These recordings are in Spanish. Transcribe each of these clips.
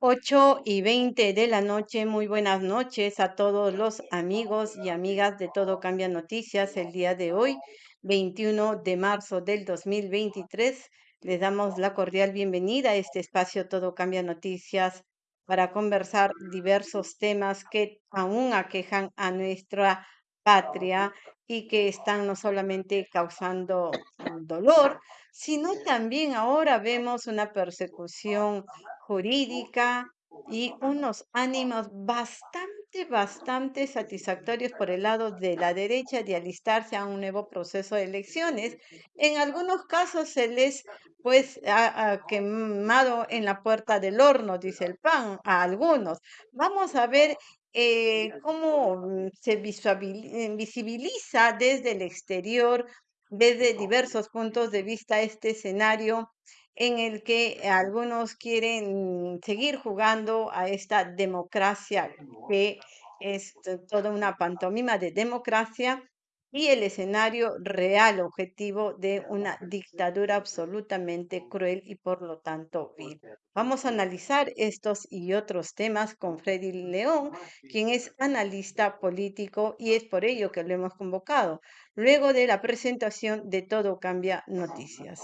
8 y 20 de la noche, muy buenas noches a todos los amigos y amigas de Todo Cambia Noticias. El día de hoy, 21 de marzo del 2023, les damos la cordial bienvenida a este espacio Todo Cambia Noticias para conversar diversos temas que aún aquejan a nuestra patria y que están no solamente causando dolor, sino también ahora vemos una persecución jurídica y unos ánimos bastante, bastante satisfactorios por el lado de la derecha de alistarse a un nuevo proceso de elecciones. En algunos casos se les pues ha, quemado en la puerta del horno, dice el PAN, a algunos. Vamos a ver eh, cómo se visibiliza desde el exterior, desde diversos puntos de vista este escenario en el que algunos quieren seguir jugando a esta democracia que es toda una pantomima de democracia y el escenario real objetivo de una dictadura absolutamente cruel y por lo tanto vil. Vamos a analizar estos y otros temas con Freddy León, quien es analista político y es por ello que lo hemos convocado, luego de la presentación de Todo Cambia Noticias.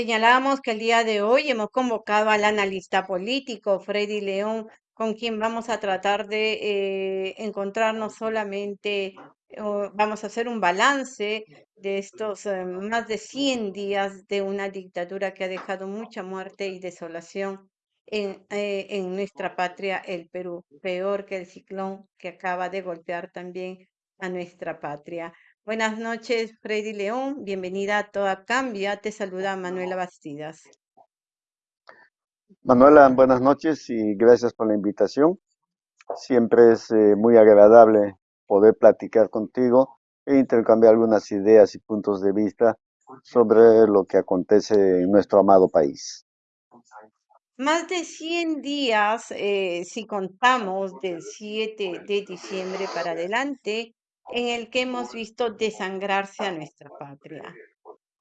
Señalamos que el día de hoy hemos convocado al analista político Freddy León, con quien vamos a tratar de eh, encontrarnos solamente, vamos a hacer un balance de estos eh, más de 100 días de una dictadura que ha dejado mucha muerte y desolación eh, en nuestra patria, el Perú, peor que el ciclón que acaba de golpear también a nuestra patria. Buenas noches, Freddy León. Bienvenida a Toda Cambia. Te saluda Manuela Bastidas. Manuela, buenas noches y gracias por la invitación. Siempre es eh, muy agradable poder platicar contigo e intercambiar algunas ideas y puntos de vista sobre lo que acontece en nuestro amado país. Más de 100 días, eh, si contamos del 7 de diciembre para adelante, en el que hemos visto desangrarse a nuestra patria.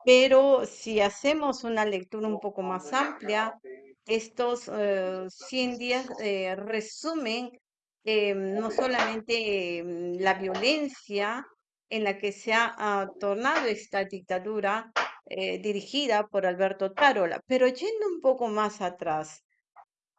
Pero si hacemos una lectura un poco más amplia, estos 100 eh, días eh, resumen eh, no solamente la violencia en la que se ha tornado esta dictadura dirigida por Alberto Tarola, pero yendo un poco más atrás,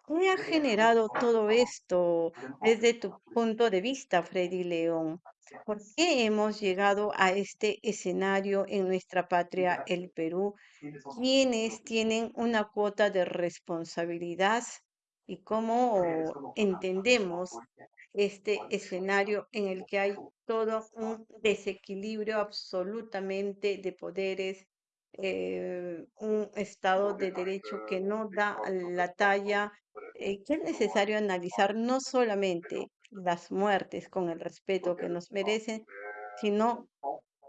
¿qué ha generado todo esto desde tu punto de vista, Freddy León? ¿Por qué hemos llegado a este escenario en nuestra patria, el Perú? ¿Quiénes tienen una cuota de responsabilidad y cómo entendemos este escenario en el que hay todo un desequilibrio absolutamente de poderes, eh, un Estado de Derecho que no da la talla, eh, que es necesario analizar no solamente las muertes con el respeto que nos merecen, sino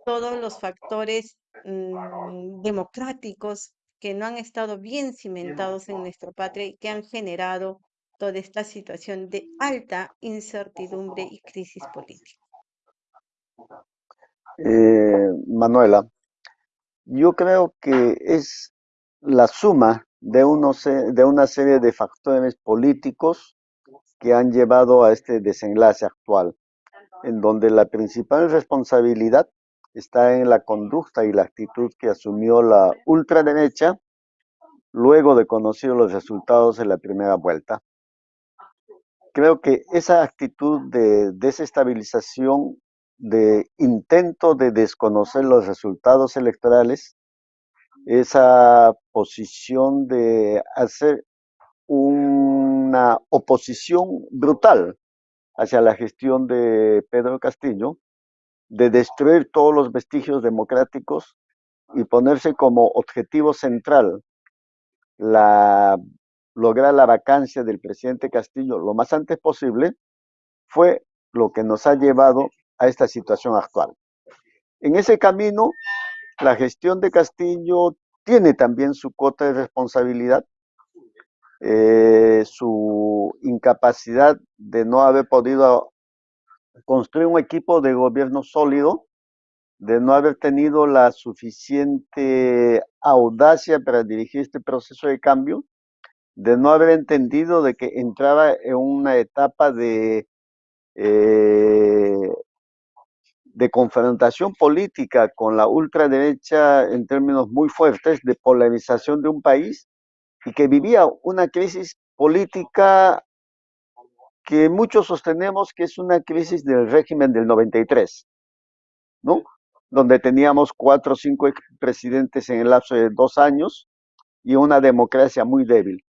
todos los factores mm, democráticos que no han estado bien cimentados en nuestra patria y que han generado toda esta situación de alta incertidumbre y crisis política. Eh, Manuela, yo creo que es la suma de, unos, de una serie de factores políticos que han llevado a este desenlace actual, en donde la principal responsabilidad está en la conducta y la actitud que asumió la ultraderecha luego de conocer los resultados de la primera vuelta. Creo que esa actitud de desestabilización, de intento de desconocer los resultados electorales, esa posición de hacer una oposición brutal hacia la gestión de Pedro Castillo, de destruir todos los vestigios democráticos y ponerse como objetivo central la, lograr la vacancia del presidente Castillo lo más antes posible, fue lo que nos ha llevado a esta situación actual. En ese camino, la gestión de Castillo tiene también su cuota de responsabilidad, eh, su incapacidad de no haber podido construir un equipo de gobierno sólido, de no haber tenido la suficiente audacia para dirigir este proceso de cambio, de no haber entendido de que entraba en una etapa de, eh, de confrontación política con la ultraderecha en términos muy fuertes, de polarización de un país y que vivía una crisis política que muchos sostenemos que es una crisis del régimen del 93, ¿no? Donde teníamos cuatro o cinco presidentes en el lapso de dos años y una democracia muy débil.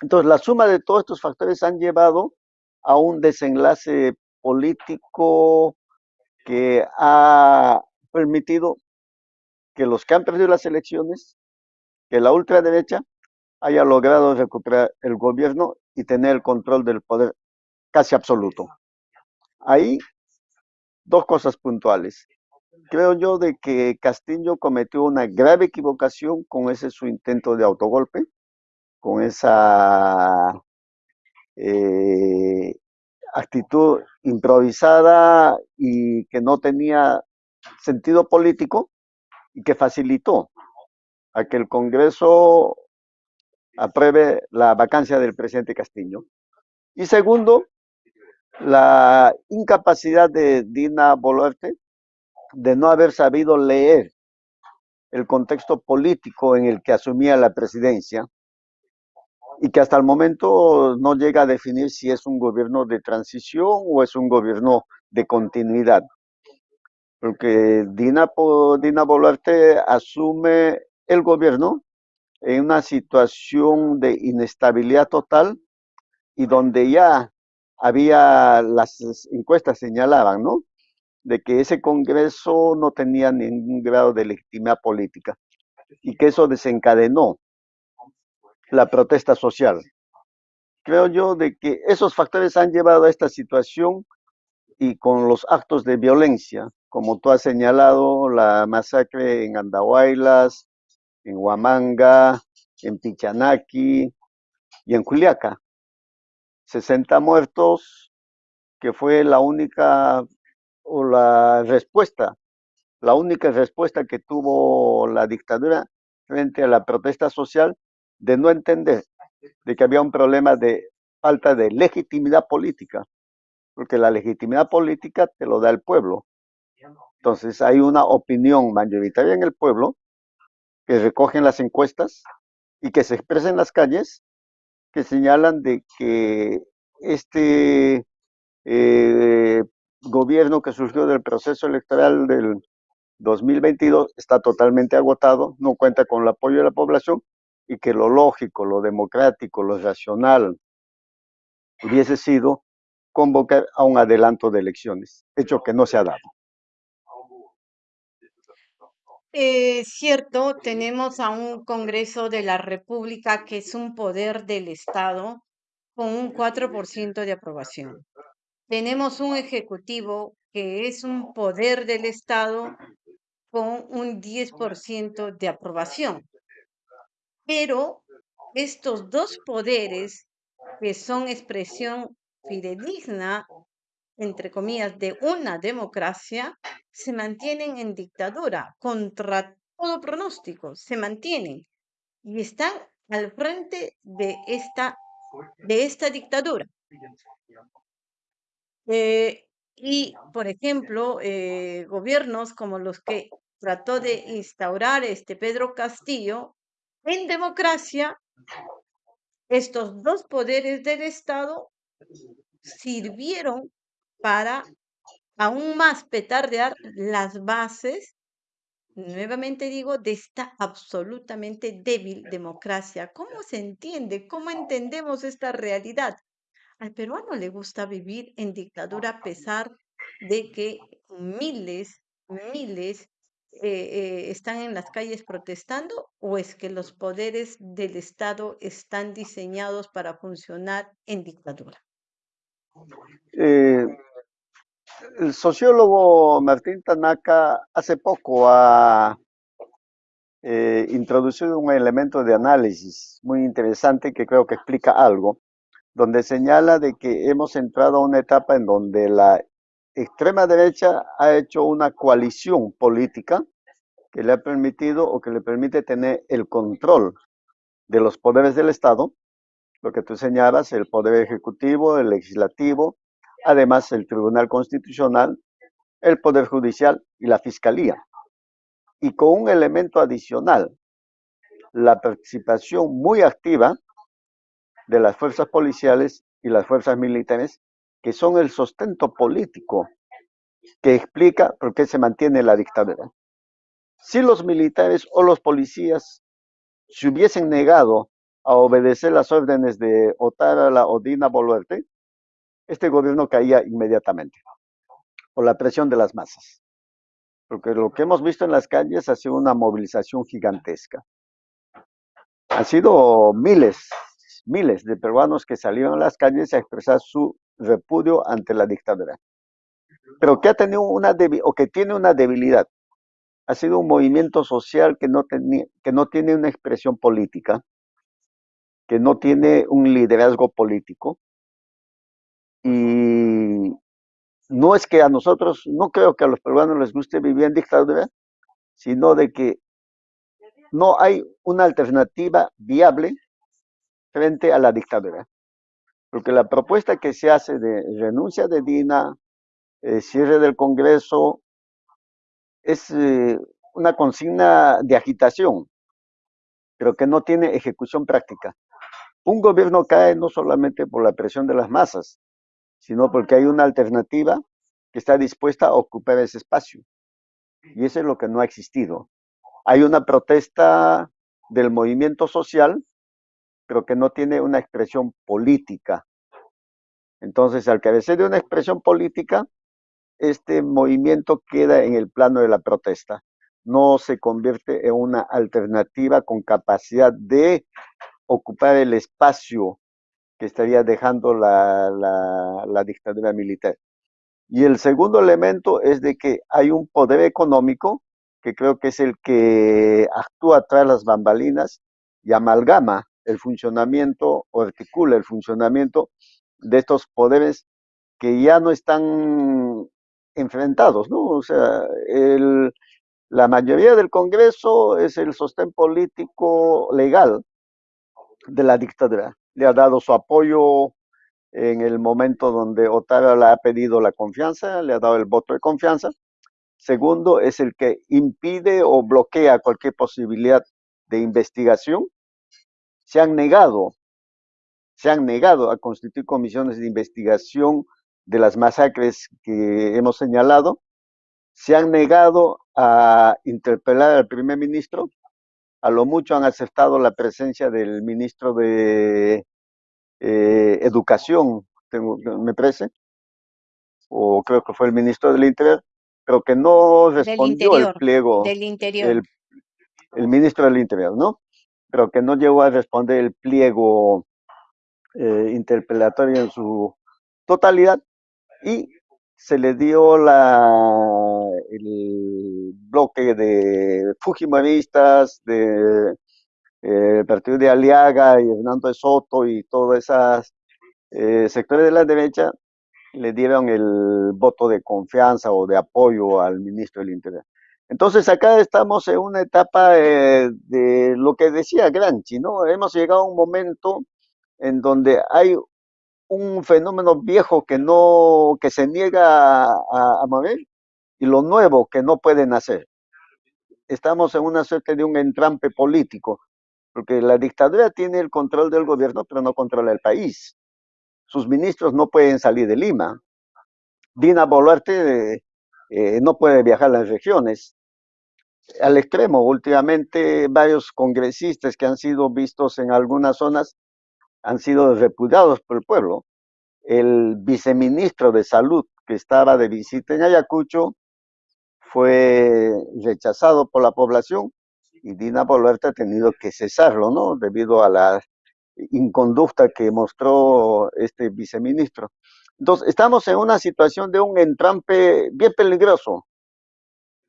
Entonces, la suma de todos estos factores han llevado a un desenlace político que ha permitido que los que han perdido las elecciones, que la ultraderecha haya logrado recuperar el gobierno y tener el control del poder casi absoluto. Ahí, dos cosas puntuales. Creo yo de que Castillo cometió una grave equivocación con ese su intento de autogolpe, con esa eh, actitud improvisada y que no tenía sentido político y que facilitó a que el Congreso apruebe la vacancia del presidente Castillo. Y segundo, la incapacidad de Dina Boluarte de no haber sabido leer el contexto político en el que asumía la presidencia y que hasta el momento no llega a definir si es un gobierno de transición o es un gobierno de continuidad. Porque Dina, Dina Boluarte asume el gobierno en una situación de inestabilidad total y donde ya había, las encuestas señalaban, ¿no? De que ese Congreso no tenía ningún grado de legitimidad política y que eso desencadenó la protesta social. Creo yo de que esos factores han llevado a esta situación y con los actos de violencia, como tú has señalado, la masacre en Andahuaylas, en Huamanga, en Pichanaki y en Juliaca. 60 muertos, que fue la única o la respuesta, la única respuesta que tuvo la dictadura frente a la protesta social de no entender de que había un problema de falta de legitimidad política, porque la legitimidad política te lo da el pueblo. Entonces hay una opinión mayoritaria en el pueblo que recogen las encuestas y que se expresa en las calles, que señalan de que este eh, gobierno que surgió del proceso electoral del 2022 está totalmente agotado, no cuenta con el apoyo de la población y que lo lógico, lo democrático, lo racional hubiese sido convocar a un adelanto de elecciones, hecho que no se ha dado. Es cierto, tenemos a un Congreso de la República que es un poder del Estado con un 4% de aprobación. Tenemos un Ejecutivo que es un poder del Estado con un 10% de aprobación. Pero estos dos poderes, que son expresión fidedigna, entre comillas, de una democracia, se mantienen en dictadura contra todo pronóstico, se mantienen y están al frente de esta, de esta dictadura. Eh, y, por ejemplo, eh, gobiernos como los que trató de instaurar este Pedro Castillo, en democracia, estos dos poderes del Estado sirvieron para aún más petardear las bases nuevamente digo, de esta absolutamente débil democracia. ¿Cómo se entiende? ¿Cómo entendemos esta realidad? Al peruano le gusta vivir en dictadura a pesar de que miles, miles eh, eh, están en las calles protestando o es que los poderes del Estado están diseñados para funcionar en dictadura. Eh, el sociólogo Martín Tanaka hace poco ha eh, introducido un elemento de análisis muy interesante que creo que explica algo, donde señala de que hemos entrado a una etapa en donde la extrema derecha ha hecho una coalición política que le ha permitido o que le permite tener el control de los poderes del Estado, lo que tú señalas, el poder ejecutivo, el legislativo, además el Tribunal Constitucional, el Poder Judicial y la Fiscalía. Y con un elemento adicional, la participación muy activa de las fuerzas policiales y las fuerzas militares, que son el sustento político que explica por qué se mantiene la dictadura. Si los militares o los policías se hubiesen negado a obedecer las órdenes de Otara o Dina Boluarte, este gobierno caía inmediatamente por la presión de las masas. Porque lo que hemos visto en las calles ha sido una movilización gigantesca. Han sido miles, miles de peruanos que salieron a las calles a expresar su repudio ante la dictadura. Pero que ha tenido una o que tiene una debilidad. Ha sido un movimiento social que no, que no tiene una expresión política, que no tiene un liderazgo político, y no es que a nosotros, no creo que a los peruanos les guste vivir en dictadura, sino de que no hay una alternativa viable frente a la dictadura. Porque la propuesta que se hace de renuncia de Dina, eh, cierre del Congreso, es eh, una consigna de agitación, pero que no tiene ejecución práctica. Un gobierno cae no solamente por la presión de las masas, sino porque hay una alternativa que está dispuesta a ocupar ese espacio. Y eso es lo que no ha existido. Hay una protesta del movimiento social, pero que no tiene una expresión política. Entonces, al carecer de una expresión política, este movimiento queda en el plano de la protesta. No se convierte en una alternativa con capacidad de ocupar el espacio que estaría dejando la, la, dictadura militar. Y el segundo elemento es de que hay un poder económico que creo que es el que actúa tras las bambalinas y amalgama el funcionamiento o articula el funcionamiento de estos poderes que ya no están enfrentados, ¿no? O sea, el, la mayoría del Congreso es el sostén político legal de la dictadura le ha dado su apoyo en el momento donde Otara le ha pedido la confianza, le ha dado el voto de confianza. Segundo, es el que impide o bloquea cualquier posibilidad de investigación. Se han negado, se han negado a constituir comisiones de investigación de las masacres que hemos señalado. Se han negado a interpelar al primer ministro a lo mucho han aceptado la presencia del ministro de eh, Educación, me parece, o creo que fue el ministro del Interior, pero que no respondió el pliego. Del Interior. El, ministro del Interior, ¿no? Pero que no llegó a responder el pliego eh, interpelatorio en su totalidad y se le dio la, el bloque de Fujimoristas, de eh, partido de Aliaga y Hernando de Soto y todos esos eh, sectores de la derecha, le dieron el voto de confianza o de apoyo al ministro del Interior. Entonces acá estamos en una etapa eh, de lo que decía Granchi, ¿no? Hemos llegado a un momento en donde hay un fenómeno viejo que no, que se niega a, mover y lo nuevo que no pueden hacer. Estamos en una suerte de un entrampe político, porque la dictadura tiene el control del gobierno, pero no controla el país. Sus ministros no pueden salir de Lima. Dina Boluarte eh, no puede viajar a las regiones. al extremo. Últimamente varios congresistas que han sido vistos en algunas zonas han sido repudiados por el pueblo. El viceministro de Salud que estaba de visita en Ayacucho fue rechazado por la población y Dina Boluarte ha tenido que cesarlo, ¿no? Debido a la inconducta que mostró este viceministro. Entonces, estamos en una situación de un entrampe bien peligroso.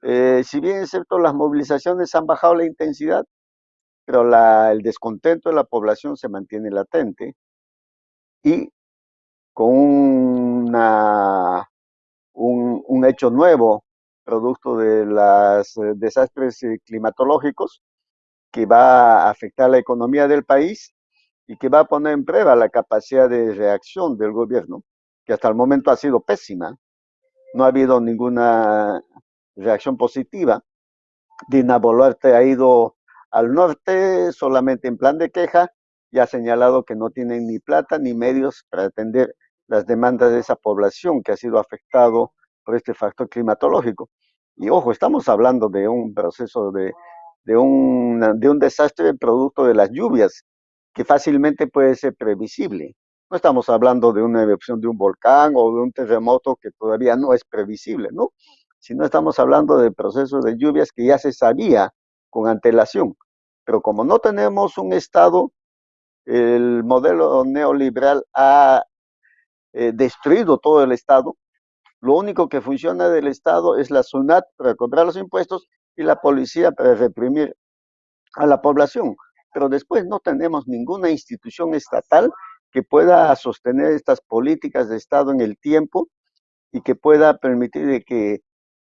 Eh, si bien es cierto, las movilizaciones han bajado la intensidad, pero el descontento de la población se mantiene latente y con un, un hecho nuevo, producto de los eh, desastres eh, climatológicos, que va a afectar la economía del país y que va a poner en prueba la capacidad de reacción del gobierno, que hasta el momento ha sido pésima. No ha habido ninguna reacción positiva. Dina Boluarte ha ido al norte solamente en plan de queja y ha señalado que no tienen ni plata ni medios para atender las demandas de esa población que ha sido afectado por este factor climatológico. Y ojo, estamos hablando de un proceso de, de, un, de un desastre producto de las lluvias que fácilmente puede ser previsible. No estamos hablando de una erupción de un volcán o de un terremoto que todavía no es previsible, ¿no? Sino estamos hablando de procesos de lluvias que ya se sabía con antelación. Pero como no tenemos un Estado, el modelo neoliberal ha eh, destruido todo el Estado. Lo único que funciona del Estado es la SUNAT para cobrar los impuestos y la policía para reprimir a la población pero después no tenemos ninguna institución estatal que pueda sostener estas políticas de Estado en el tiempo y que pueda permitir que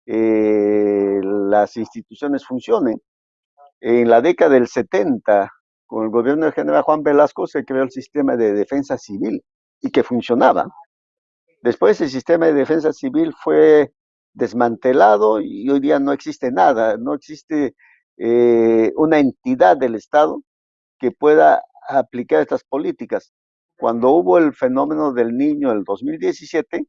eh, las instituciones funcionen. En la década del 70, con el gobierno del general Juan Velasco, se creó el sistema de defensa civil y que funcionaba. Después el sistema de defensa civil fue desmantelado y hoy día no existe nada, no existe eh, una entidad del Estado que pueda aplicar estas políticas. Cuando hubo el fenómeno del niño el 2017,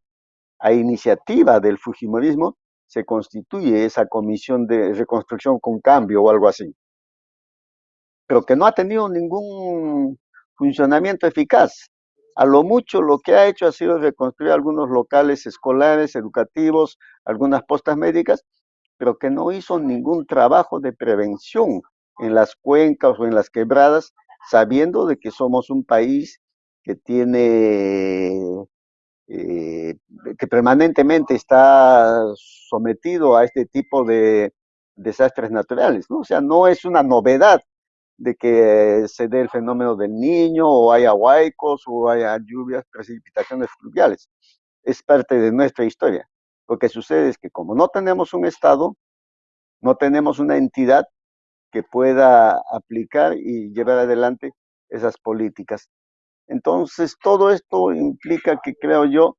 a iniciativa del Fujimorismo, se constituye esa comisión de reconstrucción con cambio o algo así. Pero que no ha tenido ningún funcionamiento eficaz. A lo mucho lo que ha hecho ha sido reconstruir algunos locales escolares, educativos, algunas postas médicas, pero que no hizo ningún trabajo de prevención en las cuencas o en las quebradas, sabiendo de que somos un país que tiene, eh, que permanentemente está sometido a este tipo de desastres naturales, ¿no? O sea, no es una novedad de que se dé el fenómeno del niño o haya huaicos o haya lluvias, precipitaciones fluviales. Es parte de nuestra historia. Lo que sucede es que como no tenemos un Estado, no tenemos una entidad que pueda aplicar y llevar adelante esas políticas. Entonces, todo esto implica que creo yo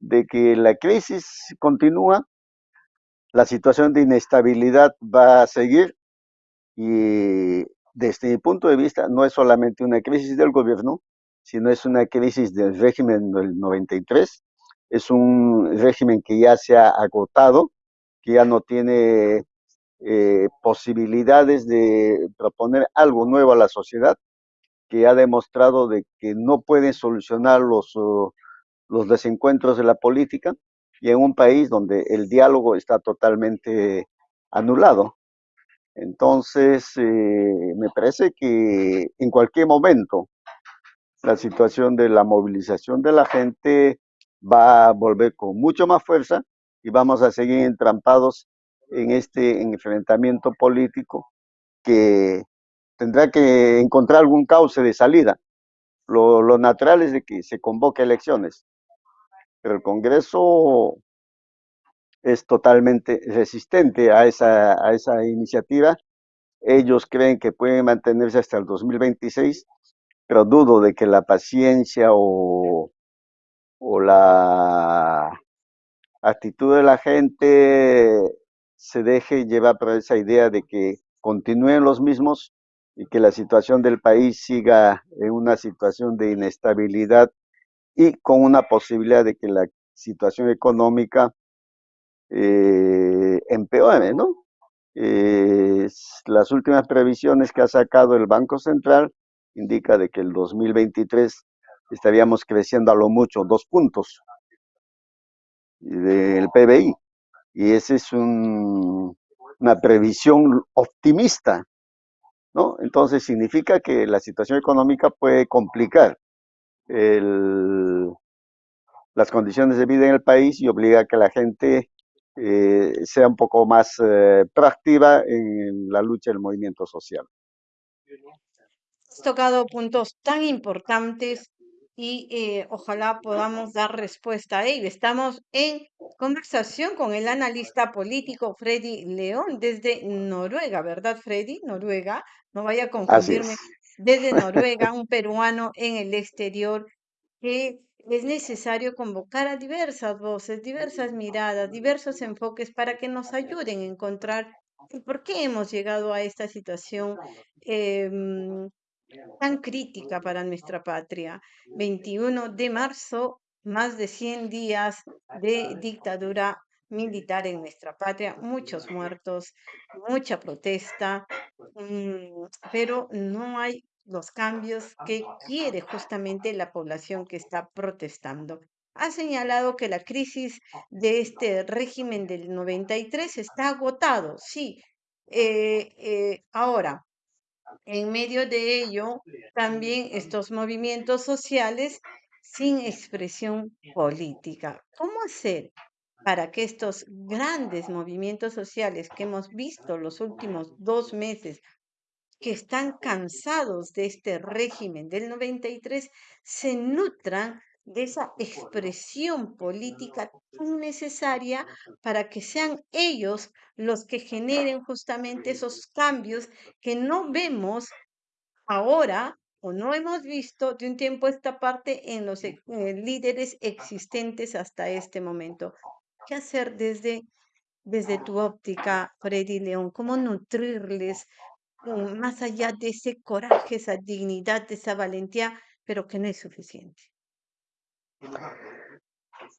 de que la crisis continúa, la situación de inestabilidad va a seguir y desde mi punto de vista no es solamente una crisis del gobierno, sino es una crisis del régimen del 93, es un régimen que ya se ha agotado, que ya no tiene eh, posibilidades de proponer algo nuevo a la sociedad, que ha demostrado de que no pueden solucionar los, uh, los desencuentros de la política y en un país donde el diálogo está totalmente anulado. Entonces, eh, me parece que en cualquier momento la situación de la movilización de la gente va a volver con mucho más fuerza y vamos a seguir entrampados en este enfrentamiento político que tendrá que encontrar algún cauce de salida. Lo, lo natural es de que se convoque elecciones, pero el Congreso es totalmente resistente a esa, a esa iniciativa. Ellos creen que pueden mantenerse hasta el 2026, pero dudo de que la paciencia o, o la actitud de la gente se deje llevar por esa idea de que continúen los mismos y que la situación del país siga en una situación de inestabilidad y con una posibilidad de que la situación económica eh, empeore, ¿no? Eh, las últimas previsiones que ha sacado el Banco Central indica de que el 2023 estaríamos creciendo a lo mucho dos puntos del PBI. Y esa es un, una previsión optimista, ¿no? Entonces significa que la situación económica puede complicar el, las condiciones de vida en el país y obliga a que la gente eh, sea un poco más eh, proactiva en la lucha del movimiento social. Has tocado puntos tan importantes y eh, ojalá podamos dar respuesta a ello. Estamos en conversación con el analista político Freddy León desde Noruega, ¿verdad, Freddy? Noruega, no vaya a confundirme. Desde Noruega, un peruano en el exterior que es necesario convocar a diversas voces, diversas miradas, diversos enfoques para que nos ayuden a encontrar por qué hemos llegado a esta situación em, tan crítica para nuestra patria. 21 de marzo, más de 100 días de dictadura militar en nuestra patria, muchos muertos, mucha protesta, mm, pero no hay los cambios que quiere justamente la población que está protestando. Ha señalado que la crisis de este régimen del 93 está agotado, sí. Eh, eh, ahora, en medio de ello, también estos movimientos sociales sin expresión política. ¿Cómo hacer para que estos grandes movimientos sociales que hemos visto los últimos dos meses, que están cansados de este régimen del 93, se nutran de esa expresión política tan necesaria para que sean ellos los que generen justamente esos cambios que no vemos ahora o no hemos visto de un tiempo esta parte en los eh, líderes existentes hasta este momento. ¿Qué hacer desde, desde tu óptica, Freddy León? ¿Cómo nutrirles mm, más allá de ese coraje, esa dignidad, esa valentía, pero que no es suficiente?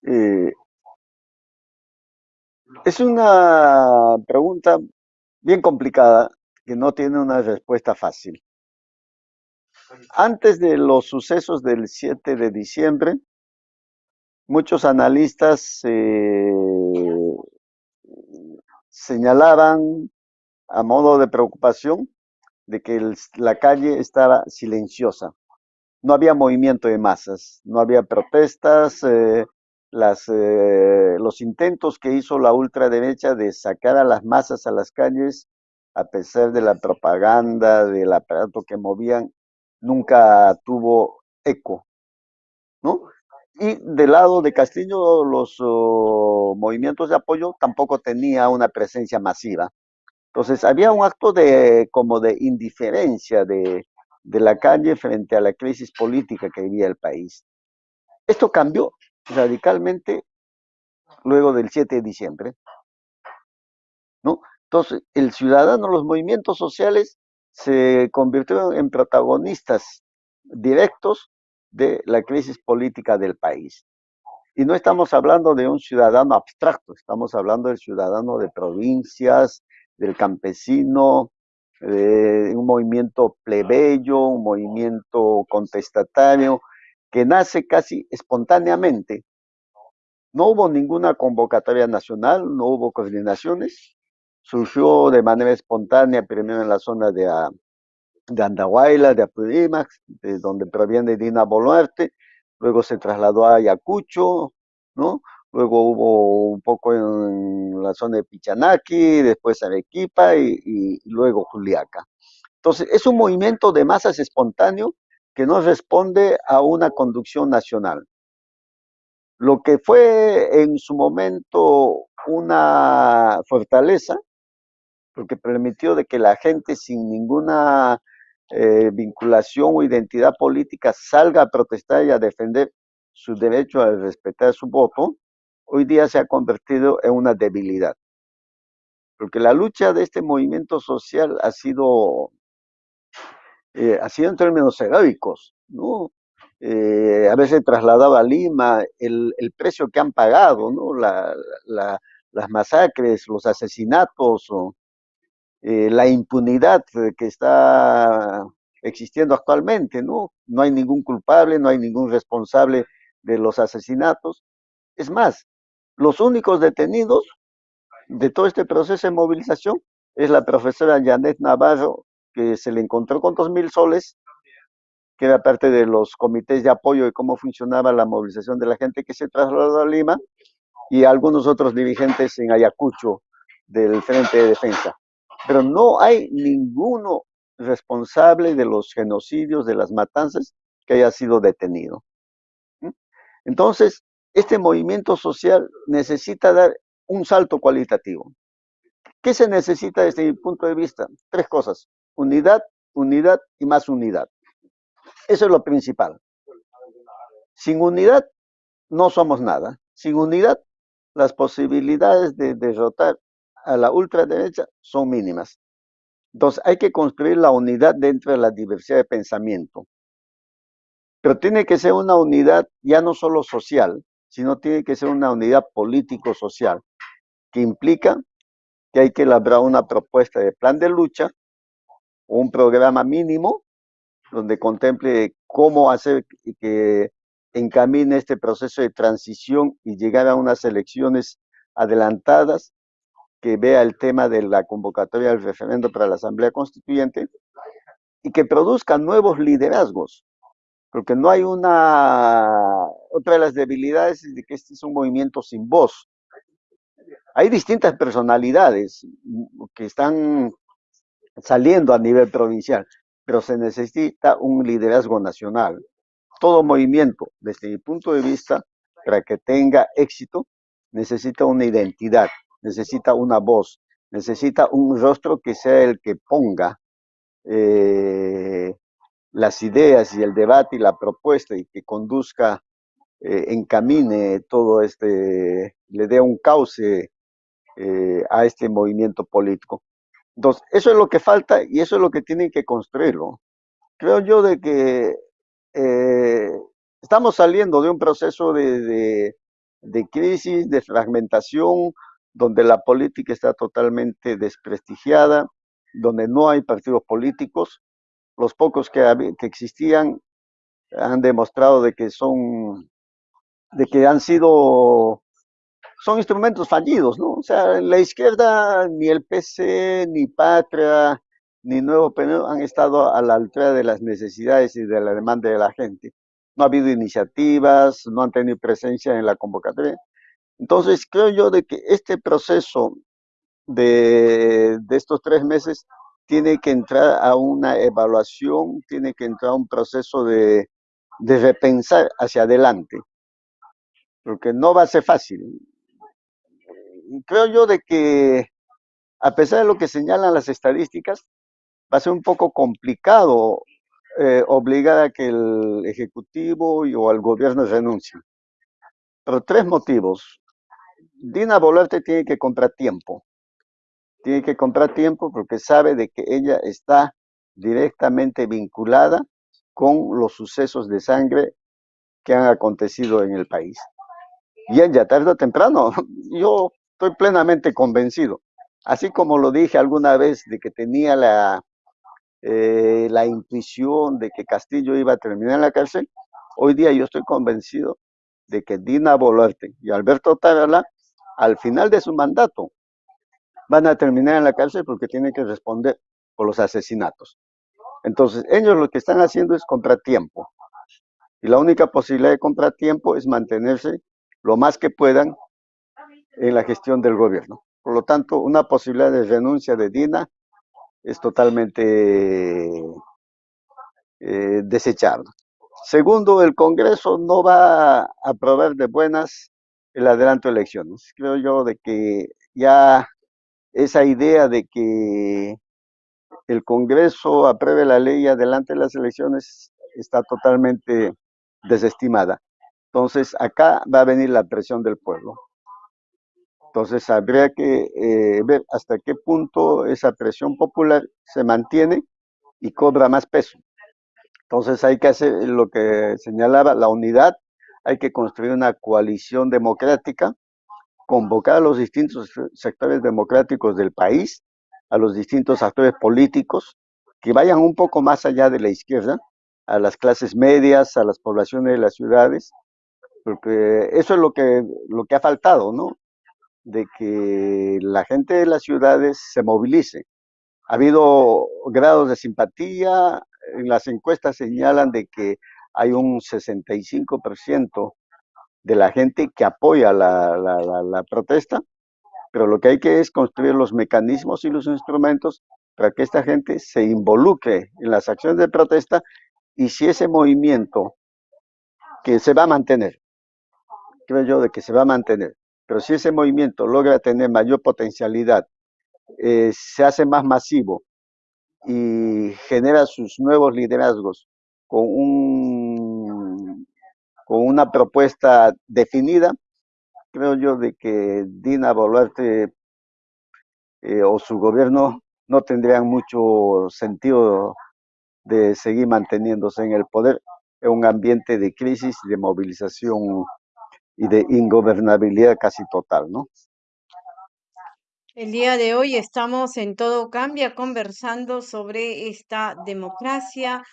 Eh, es una pregunta bien complicada que no tiene una respuesta fácil. Antes de los sucesos del 7 de diciembre, muchos analistas eh, señalaban a modo de preocupación de que el, la calle estaba silenciosa, no había movimiento de masas, no había protestas, eh, las, eh, los intentos que hizo la ultraderecha de sacar a las masas a las calles, a pesar de la propaganda, del aparato que movían, nunca tuvo eco, ¿no? Y del lado de Castillo, los uh, movimientos de apoyo tampoco tenía una presencia masiva. Entonces, había un acto de como de indiferencia de, de la calle frente a la crisis política que vivía el país. Esto cambió radicalmente luego del 7 de diciembre. ¿no? Entonces, el ciudadano, los movimientos sociales se convirtieron en protagonistas directos de la crisis política del país. Y no estamos hablando de un ciudadano abstracto, estamos hablando del ciudadano de provincias, del campesino, un movimiento plebeyo, un movimiento contestatario, que nace casi espontáneamente. No hubo ninguna convocatoria nacional, no hubo coordinaciones, surgió de manera espontánea primero en la zona de, ah, de Andahuayla, de Apurímac, de donde proviene Dina Boluarte, luego se trasladó a Ayacucho, ¿no? Luego hubo un poco en la zona de Pichanaki, después Arequipa y, y luego Juliaca. Entonces, es un movimiento de masas espontáneo que no responde a una conducción nacional. Lo que fue en su momento una fortaleza, porque permitió de que la gente sin ninguna eh, vinculación o identidad política salga a protestar y a defender su derecho a respetar su voto, hoy día se ha convertido en una debilidad. Porque la lucha de este movimiento social ha sido, eh, ha sido en términos heroicos, ¿no? Eh, a veces trasladado a Lima el, el, precio que han pagado, ¿no? La, las masacres, los asesinatos, o, eh, la impunidad que está existiendo actualmente, ¿no? No hay ningún culpable, no hay ningún responsable de los asesinatos. Es más, los únicos detenidos de todo este proceso de movilización es la profesora Janet Navarro, que se le encontró con dos mil soles, que era parte de los comités de apoyo de cómo funcionaba la movilización de la gente que se trasladó a Lima, y algunos otros dirigentes en Ayacucho del Frente de Defensa. Pero no hay ninguno responsable de los genocidios, de las matanzas, que haya sido detenido. Entonces, este movimiento social necesita dar un salto cualitativo. ¿Qué se necesita desde mi punto de vista? Tres cosas. Unidad, unidad y más unidad. Eso es lo principal. Sin unidad no somos nada. Sin unidad, las posibilidades de derrotar a la ultraderecha son mínimas. Entonces hay que construir la unidad dentro de la diversidad de pensamiento. Pero tiene que ser una unidad ya no solo social, sino tiene que ser una unidad político-social, que implica que hay que elaborar una propuesta de plan de lucha, un programa mínimo, donde contemple cómo hacer que encamine este proceso de transición y llegar a unas elecciones adelantadas, que vea el tema de la convocatoria del referendo para la Asamblea Constituyente y que produzca nuevos liderazgos, porque no hay una... Otra de las debilidades es que este es un movimiento sin voz. Hay distintas personalidades que están saliendo a nivel provincial, pero se necesita un liderazgo nacional. Todo movimiento, desde mi punto de vista, para que tenga éxito, necesita una identidad, necesita una voz, necesita un rostro que sea el que ponga eh, las ideas y el debate y la propuesta y que conduzca, eh, encamine todo este, le dé un cauce eh, a este movimiento político. Entonces, eso es lo que falta y eso es lo que tienen que construirlo. Creo yo de que eh, estamos saliendo de un proceso de, de, de, crisis, de fragmentación, donde la política está totalmente desprestigiada, donde no hay partidos políticos, los pocos que, existían han demostrado de que son, de que han sido, son instrumentos fallidos, ¿no? O sea, en la izquierda ni el PC, ni Patria, ni Nuevo Perú han estado a la altura de las necesidades y de la demanda de la gente. No ha habido iniciativas, no han tenido presencia en la convocatoria. Entonces, creo yo de que este proceso de, de estos tres meses tiene que entrar a una evaluación, tiene que entrar a un proceso de, de repensar hacia adelante, porque no va a ser fácil. Creo yo de que, a pesar de lo que señalan las estadísticas, va a ser un poco complicado eh, obligar a que el Ejecutivo y, o el gobierno renuncien. Pero tres motivos. Dina Boluarte tiene que comprar tiempo tiene que comprar tiempo porque sabe de que ella está directamente vinculada con los sucesos de sangre que han acontecido en el país. Y ya tarde o temprano, yo estoy plenamente convencido. Así como lo dije alguna vez de que tenía la, eh, la intuición de que Castillo iba a terminar en la cárcel, hoy día yo estoy convencido de que Dina Boluarte y Alberto Tarala, al final de su mandato, van a terminar en la cárcel porque tienen que responder por los asesinatos. Entonces, ellos lo que están haciendo es comprar tiempo. Y la única posibilidad de comprar tiempo es mantenerse lo más que puedan en la gestión del gobierno. Por lo tanto, una posibilidad de renuncia de Dina es totalmente eh, desechable. Segundo, el Congreso no va a aprobar de buenas el adelanto de elecciones. Creo yo de que ya esa idea de que el Congreso apruebe la ley adelante de las elecciones está totalmente desestimada. Entonces, acá va a venir la presión del pueblo. Entonces, habría que eh, ver hasta qué punto esa presión popular se mantiene y cobra más peso. Entonces, hay que hacer lo que señalaba la unidad, hay que construir una coalición democrática convocar a los distintos sectores democráticos del país a los distintos actores políticos que vayan un poco más allá de la izquierda, a las clases medias, a las poblaciones de las ciudades, porque eso es lo que, lo que ha faltado, ¿no? De que la gente de las ciudades se movilice. Ha habido grados de simpatía, en las encuestas señalan de que hay un 65% de la gente que apoya la, la, la, protesta, pero lo que hay que es construir los mecanismos y los instrumentos para que esta gente se involucre en las acciones de protesta y si ese movimiento que se va a mantener, creo yo de que se va a mantener, pero si ese movimiento logra tener mayor potencialidad, eh, se hace más masivo y genera sus nuevos liderazgos con, un, con una propuesta definida, creo yo de que Dina Boluarte eh, o su gobierno no tendrían mucho sentido de seguir manteniéndose en el poder en un ambiente de crisis, de movilización y de ingobernabilidad casi total, ¿no? El día de hoy estamos en Todo Cambia conversando sobre esta democracia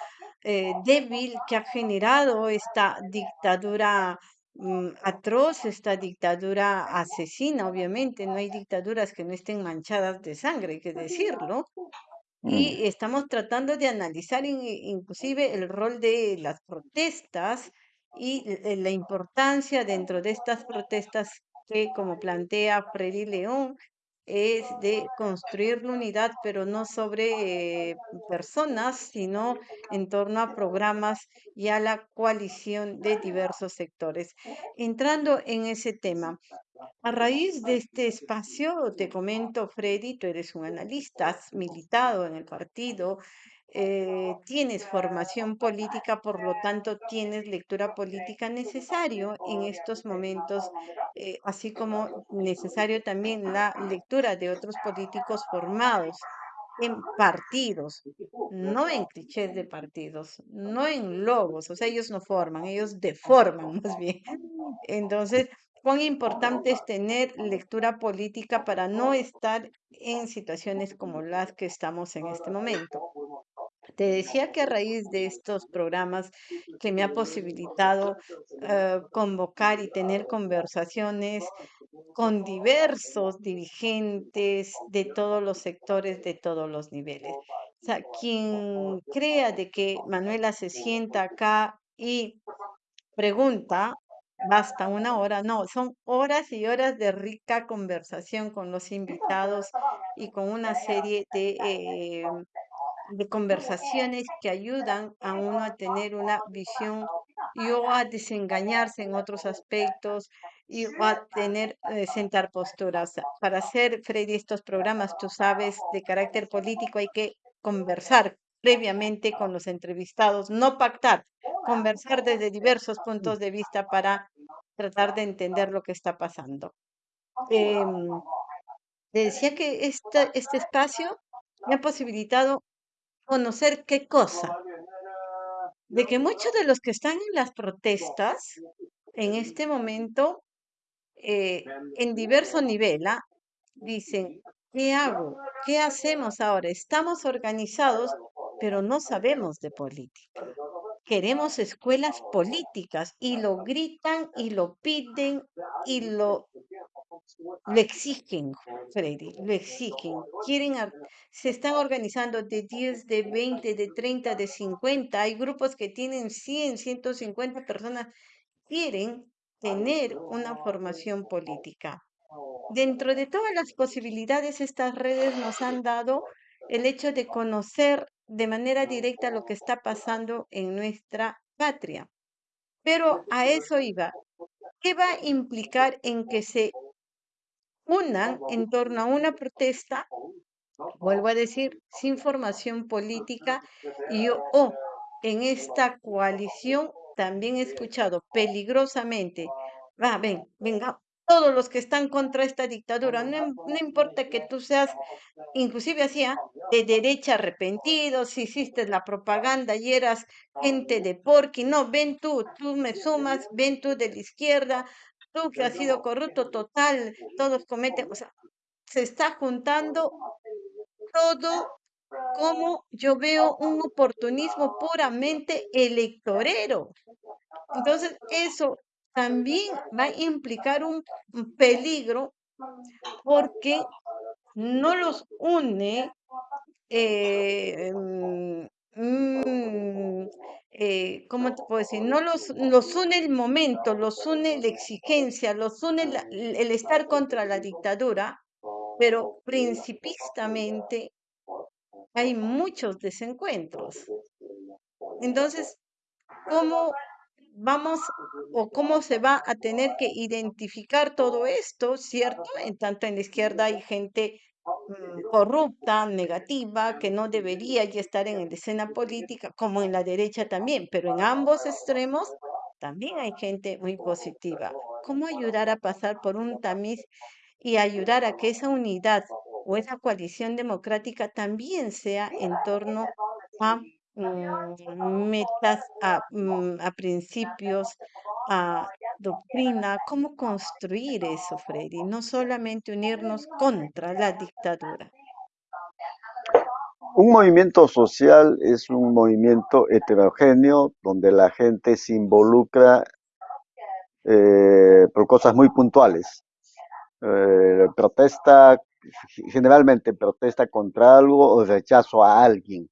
eh, débil que ha generado esta dictadura mm, atroz, esta dictadura asesina, obviamente. No hay dictaduras que no estén manchadas de sangre, hay que decirlo. Y Mm, estamos tratando de analizar in- inclusive el rol de las protestas y l- la importancia dentro de estas protestas que, como plantea Freddy León, es de construir la unidad, pero no sobre eh, personas, sino en torno a programas y a la coalición de diversos sectores. Entrando en ese tema, a raíz de este espacio, te comento, Freddy, tú eres un analista, has militado en el partido, eh, tienes formación política, por lo tanto, tienes lectura política necesario en estos momentos, eh, así como necesario también la lectura de otros políticos formados en partidos, no en clichés de partidos, no en logos, o sea, ellos no forman, ellos deforman más bien. Entonces, cuán importante es tener lectura política para no estar en situaciones como las que estamos en este momento. Te decía que a raíz de estos programas que me ha posibilitado eh, convocar y tener conversaciones con diversos dirigentes de todos los sectores, de todos los niveles. O sea, quien crea de que Manuela se sienta acá y pregunta, basta una hora, no, son horas y horas de rica conversación con los invitados y con una serie de, eh, de conversaciones que ayudan a uno a tener una visión y o a desengañarse en otros aspectos y o a tener, eh, sentar posturas. Para hacer, Freddy, estos programas, tú sabes, de carácter político, hay que conversar previamente con los entrevistados, no pactar, conversar desde diversos puntos de vista para tratar de entender lo que está pasando. Em, decía que este, este espacio me ha posibilitado conocer qué cosa, de que muchos de los que están en las protestas en este momento, eh, en diverso nivel, ¿ah? dicen, ¿qué hago? ¿Qué hacemos ahora? Estamos organizados, pero no sabemos de política. Queremos escuelas políticas y lo gritan y lo piden y lo, lo exigen, Freddy, lo exigen. Quieren, se están organizando de 10, de 20, de 30, de 50. Hay grupos que tienen 100, 150 personas. Quieren tener una formación política. Dentro de todas las posibilidades, estas redes nos han dado el hecho de conocer de manera directa lo que está pasando en nuestra patria. Pero a eso iba. ¿Qué va a implicar en que se unan en torno a una protesta? Vuelvo a decir, sin formación política y o oh, en esta coalición también he escuchado peligrosamente, va, ven, venga, todos los que están contra esta dictadura, no, im- no importa que tú seas inclusive hacía de derecha arrepentido, si hiciste la propaganda y eras gente de porqui, no, ven tú, tú me sumas, ven tú de la izquierda, tú que has sido corrupto total, todos cometen, o sea, se está juntando todo como yo veo un oportunismo puramente electorero. Entonces, eso también va a implicar un peligro porque no los une, eh, mm, mm, eh, ¿cómo te puedo decir? No los, los une el momento, los une la exigencia, los une el estar contra la dictadura, pero principistamente hay muchos desencuentros. Entonces, ¿cómo vamos o cómo se va a tener que identificar todo esto, ¿cierto? En tanto en la izquierda hay gente mm, corrupta, negativa, que no debería estar en la escena política, como en la derecha también, pero en ambos extremos también hay gente muy positiva. ¿Cómo ayudar a pasar por un tamiz y ayudar a que esa unidad o esa coalición democrática también sea en torno a metas, a, mm, a, principios, a doctrina, cómo construir eso, Freddy, no solamente unirnos contra la dictadura. Un movimiento social es un movimiento heterogéneo donde la gente se involucra eh, por cosas muy puntuales. Eh, protesta, generalmente protesta contra algo o rechazo a alguien.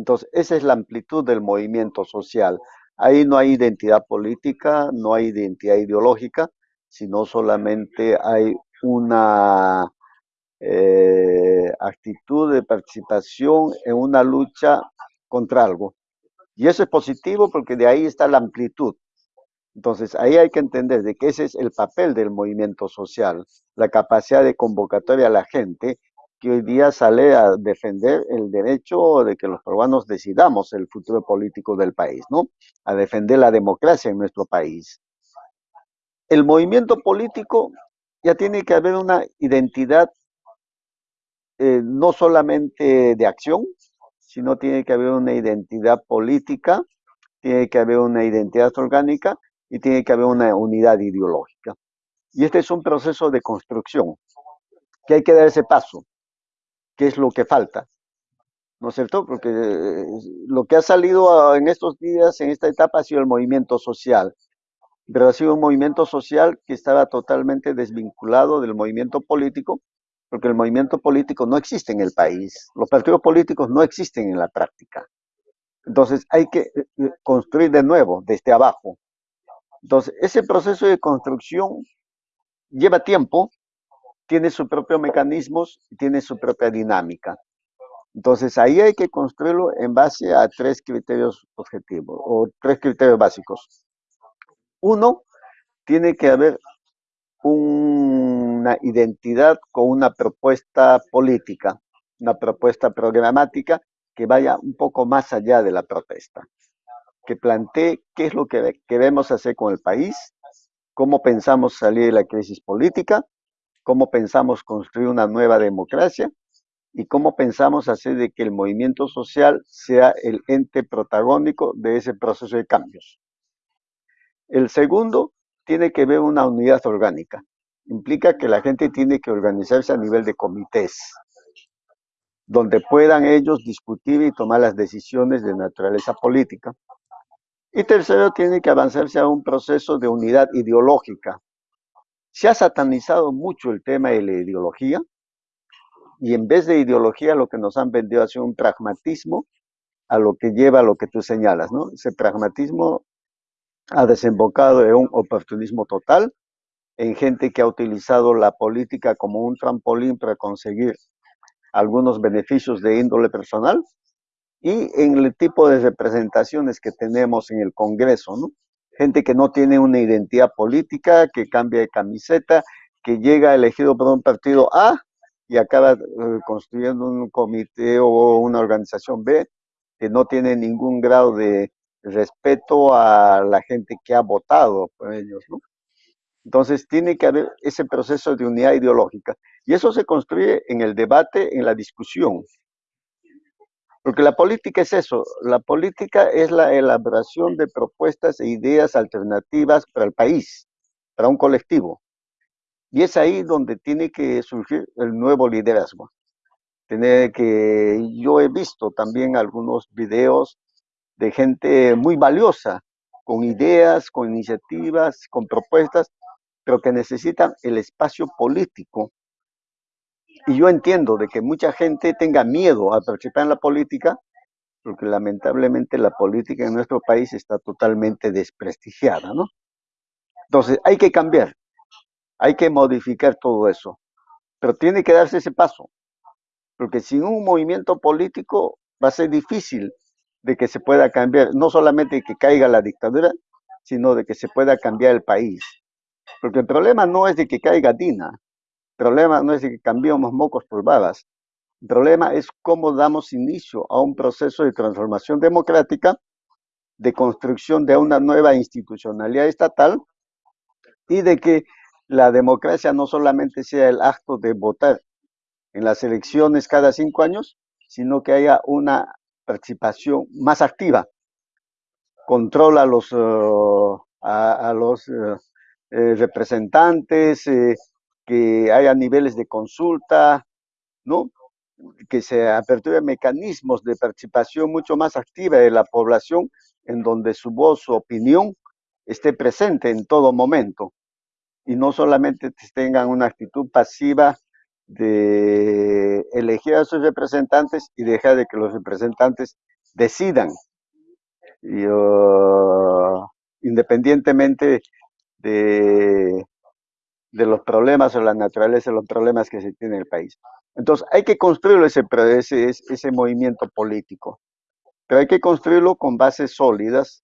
Entonces, esa es la amplitud del movimiento social. Ahí no hay identidad política, no hay identidad ideológica, sino solamente hay una eh, actitud de participación en una lucha contra algo. Y eso es positivo porque de ahí está la amplitud. Entonces, ahí hay que entender de que ese es el papel del movimiento social, la capacidad de convocatoria a la gente que hoy día sale a defender el derecho de que los peruanos decidamos el futuro político del país, ¿no? A defender la democracia en nuestro país. El movimiento político ya tiene que haber una identidad eh, no solamente de acción, sino tiene que haber una identidad política, tiene que haber una identidad orgánica y tiene que haber una unidad ideológica. Y este es un proceso de construcción, que hay que dar ese paso, que es lo que falta. ¿No es cierto? Porque eh, lo que ha salido en estos días, en esta etapa, ha sido el movimiento social. Pero ha sido un movimiento social que estaba totalmente desvinculado del movimiento político, porque el movimiento político no existe en el país. Los partidos políticos no existen en la práctica. Entonces hay que eh, eh, construir de nuevo, desde abajo, entonces, ese proceso de construcción lleva tiempo, tiene sus propios mecanismos tiene su propia dinámica. Entonces, ahí hay que construirlo en base a tres criterios objetivos o tres criterios básicos. Uno, tiene que haber una identidad con una propuesta política, una propuesta programática que vaya un poco más allá de la protesta que plantee qué es lo que queremos hacer con el país, cómo pensamos salir de la crisis política, cómo pensamos construir una nueva democracia y cómo pensamos hacer de que el movimiento social sea el ente protagónico de ese proceso de cambios. El segundo tiene que ver una unidad orgánica. Implica que la gente tiene que organizarse a nivel de comités, donde puedan ellos discutir y tomar las decisiones de naturaleza política. Y tercero, tiene que avanzarse a un proceso de unidad ideológica. Se ha satanizado mucho el tema de la ideología y en vez de ideología lo que nos han vendido ha sido un pragmatismo a lo que lleva a lo que tú señalas, ¿no? Ese pragmatismo ha desembocado en un oportunismo total, en gente que ha utilizado la política como un trampolín para conseguir algunos beneficios de índole personal y en el tipo de representaciones que tenemos en el Congreso, ¿no? Gente que no tiene una identidad política, que cambia de camiseta, que llega elegido por un partido A y acaba eh, construyendo un comité o una organización B que no tiene ningún grado de respeto a la gente que ha votado por ellos, ¿no? Entonces tiene que haber ese proceso de unidad ideológica y eso se construye en el debate, en la discusión, porque la política es eso, la política es la elaboración de propuestas e ideas alternativas para el país, para un colectivo. Y es ahí donde tiene que surgir el nuevo liderazgo. tener que yo he visto también algunos videos de gente muy valiosa, con ideas, con iniciativas, con propuestas, pero que necesitan el espacio político. Y yo entiendo de que mucha gente tenga miedo a participar en la política, porque lamentablemente la política en nuestro país está totalmente desprestigiada, ¿no? Entonces, hay que cambiar, hay que modificar todo eso, pero tiene que darse ese paso, porque sin un movimiento político va a ser difícil de que se pueda cambiar, no solamente que caiga la dictadura, sino de que se pueda cambiar el país. Porque el problema no es de que caiga Dina, problema no es que cambiemos mocos por babas, el problema es cómo damos inicio a un proceso de transformación democrática, de construcción de una nueva institucionalidad estatal y de que la democracia no solamente sea el acto de votar en las elecciones cada cinco años, sino que haya una participación más activa. Controla a los, uh, uh, representantes, que haya niveles de consulta, ¿no? que se aperturen mecanismos de participación mucho más activa de la población, en donde su voz, su opinión esté presente en todo momento y no solamente tengan una actitud pasiva de elegir a sus representantes y dejar de que los representantes decidan, uh, independientemente de, de los problemas o la naturaleza de los problemas que se tiene en el país. Entonces, hay que construirlo ese, ese, ese movimiento político, pero hay que construirlo con bases sólidas,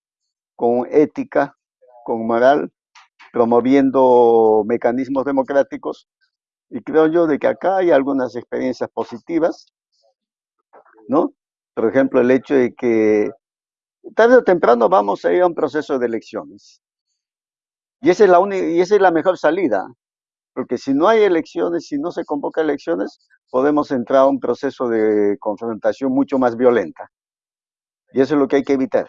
con ética, con moral, promoviendo mecanismos democráticos, y creo yo de que acá hay algunas experiencias positivas, ¿no? Por ejemplo, el hecho de que tarde o temprano vamos a ir a un proceso de elecciones. Y esa es la, y esa es la mejor salida, porque si no hay elecciones, si no se convoca elecciones, podemos entrar a un proceso de confrontación mucho más violenta. Y eso es lo que hay que evitar.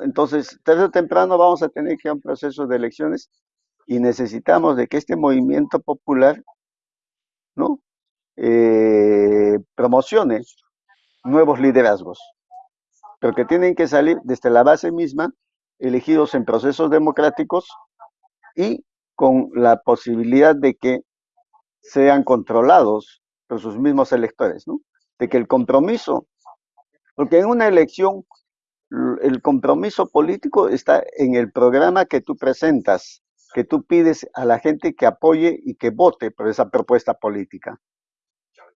Entonces, tarde o temprano vamos a tener que ir a un proceso de elecciones y necesitamos de que este movimiento popular ¿no? Eh, promocione nuevos liderazgos, pero que tienen que salir desde la base misma, elegidos en procesos democráticos y con la posibilidad de que sean controlados por sus mismos electores, ¿no? De que el compromiso, porque en una elección el compromiso político está en el programa que tú presentas, que tú pides a la gente que apoye y que vote por esa propuesta política.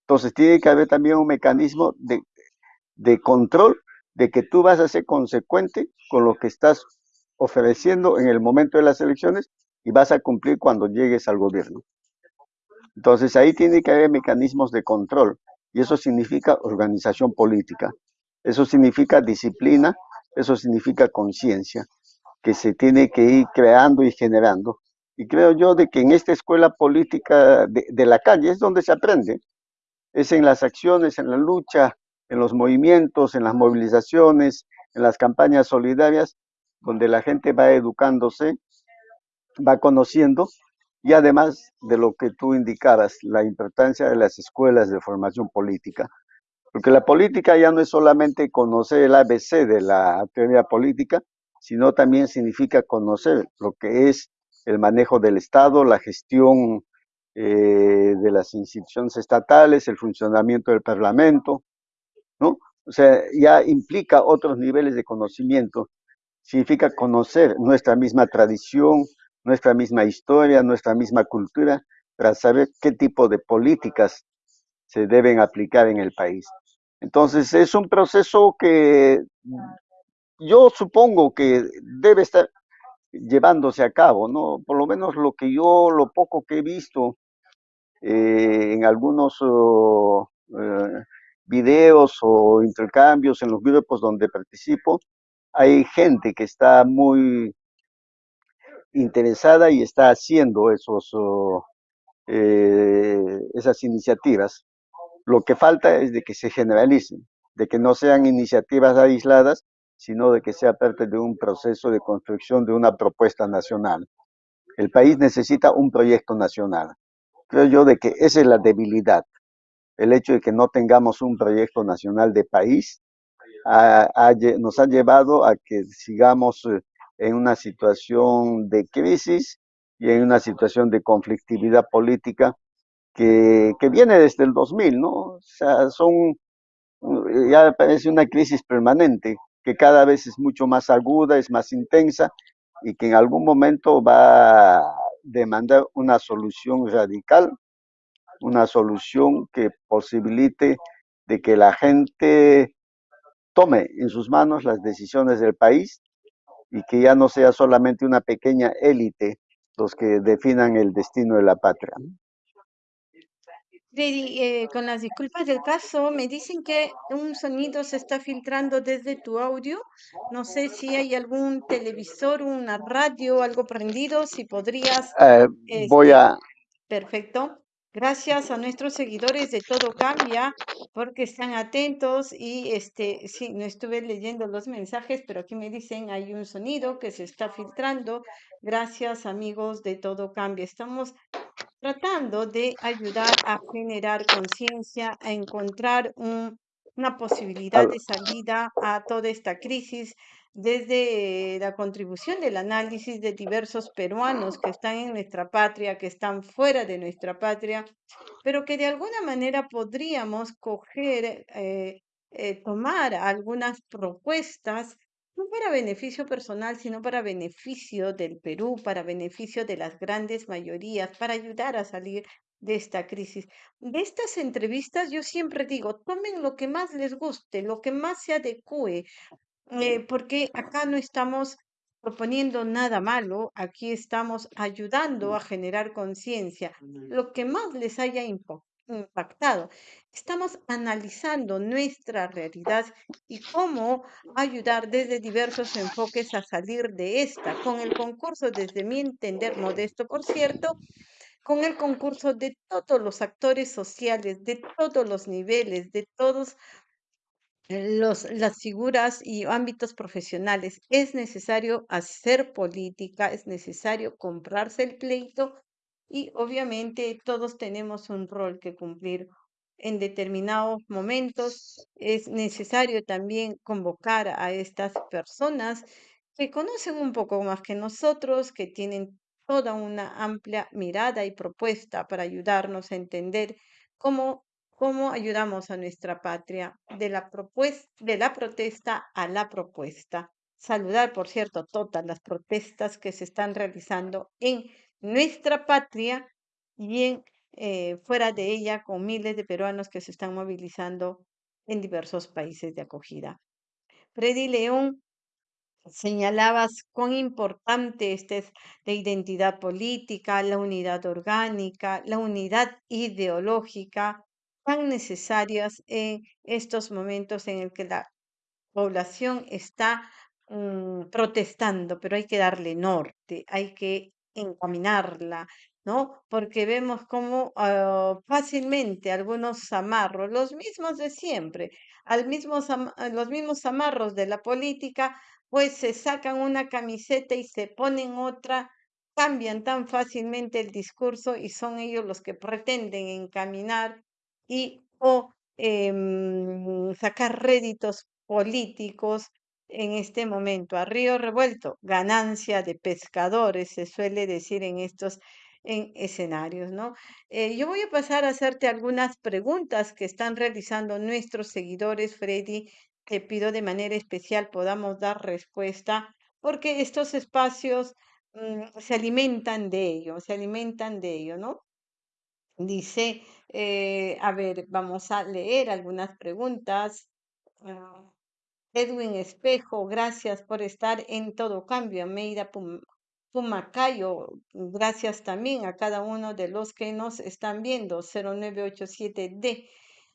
Entonces tiene que haber también un mecanismo de, de control de que tú vas a ser consecuente con lo que estás ofreciendo en el momento de las elecciones y vas a cumplir cuando llegues al gobierno. Entonces ahí tiene que haber mecanismos de control y eso significa organización política, eso significa disciplina, eso significa conciencia que se tiene que ir creando y generando. Y creo yo de que en esta escuela política de, la calle es donde se aprende, es en las acciones, en la lucha, en los movimientos, en las movilizaciones, en las campañas solidarias, donde la gente va educándose, va conociendo y además de lo que tú indicabas, la importancia de las escuelas de formación política. Porque la política ya no es solamente conocer el ABC de la teoría política, sino también significa conocer lo que es el manejo del Estado, la gestión eh, de las instituciones estatales, el funcionamiento del Parlamento, O sea, ya implica otros niveles de conocimiento. Significa conocer nuestra misma tradición, nuestra misma historia, nuestra misma cultura, para saber qué tipo de políticas se deben aplicar en el país. Entonces es un proceso que yo supongo que debe estar llevándose a cabo, ¿no? Por lo menos lo que yo, lo poco que he visto eh, en algunos oh, eh, videos o intercambios en los grupos donde participo, hay gente que está muy interesada y está haciendo esos, oh, eh, esas iniciativas. Lo que falta es de que se generalicen, de que no sean iniciativas aisladas, sino de que sea parte de un proceso de construcción de una propuesta nacional. El país necesita un proyecto nacional. Creo yo de que esa es la debilidad. El hecho de que no tengamos un proyecto nacional de país nos ha llevado a que sigamos eh, en una situación de crisis y en una situación de conflictividad política que, que viene desde el 2000, ¿no? O sea, son, ya parece una crisis permanente que cada vez es mucho más aguda, es más intensa y que en algún momento va a demandar una solución radical, una solución que posibilite de que la gente tome en sus manos las decisiones del país y que ya no sea solamente una pequeña élite los que definan el destino de la patria. Eh, con las disculpas del caso, me dicen que un sonido se está filtrando desde tu audio. No sé si hay algún televisor, una radio, algo prendido, si podrías. Eh, voy este, a... Perfecto. Gracias a nuestros seguidores de Todo Cambia porque están atentos y este sí, no estuve leyendo los mensajes, pero aquí me dicen hay un sonido que se está filtrando. Gracias amigos de Todo Cambia. Estamos tratando de ayudar a generar conciencia, a encontrar un, una posibilidad de salida a toda esta crisis desde la contribución del análisis de diversos peruanos que están en nuestra patria, que están fuera de nuestra patria, pero que de alguna manera podríamos coger, eh, eh, tomar algunas propuestas no para beneficio personal, sino para beneficio del Perú, para beneficio de las grandes mayorías, para ayudar a salir de esta crisis. De estas entrevistas yo siempre digo, tomen lo que más les guste, lo que más se adecue, eh, porque acá no estamos proponiendo nada malo, aquí estamos ayudando a generar conciencia, lo que más les haya impactado. Estamos analizando nuestra realidad y cómo ayudar desde diversos enfoques a salir de esta, con el concurso, desde mi entender modesto, por cierto, con el concurso de todos los actores sociales, de todos los niveles, de todos las figuras y ámbitos profesionales. Es necesario hacer política, es necesario comprarse el pleito y obviamente todos tenemos un rol que cumplir en determinados momentos. Es necesario también convocar a estas personas que conocen un poco más que nosotros, que tienen toda una amplia mirada y propuesta para ayudarnos a entender cómo cómo ayudamos a nuestra patria de la, propuesta, de la protesta a la propuesta. Saludar, por cierto, todas las protestas que se están realizando en nuestra patria y en, eh, fuera de ella con miles de peruanos que se están movilizando en diversos países de acogida. Freddy León, señalabas cuán importante este es la identidad política, la unidad orgánica, la unidad ideológica, tan necesarias en estos momentos en el que la población está mm, protestando, pero hay que darle norte, hay que encaminarla, ¿no? Porque vemos cómo ah, fácilmente algunos amarros, los mismos de siempre, al a los mismos amarros de la política, pues se sacan una camiseta y se ponen otra, cambian tan fácilmente el discurso y son ellos los que pretenden encaminar y o em, sacar réditos políticos en este momento. A río revuelto, ganancia de pescadores, se suele decir en estos en escenarios, ¿no? Eh, yo voy a pasar a hacerte algunas preguntas que están realizando nuestros seguidores, Freddy. Te pido de manera especial podamos dar respuesta, porque estos espacios mm, se alimentan de ello, se alimentan de ello, ¿no? Dice, eh, a ver, vamos a leer algunas preguntas. Ah, Edwin Espejo, gracias por estar en todo cambio. Meida Pum- Pumacayo, gracias también a cada uno de los que nos están viendo. 0987D.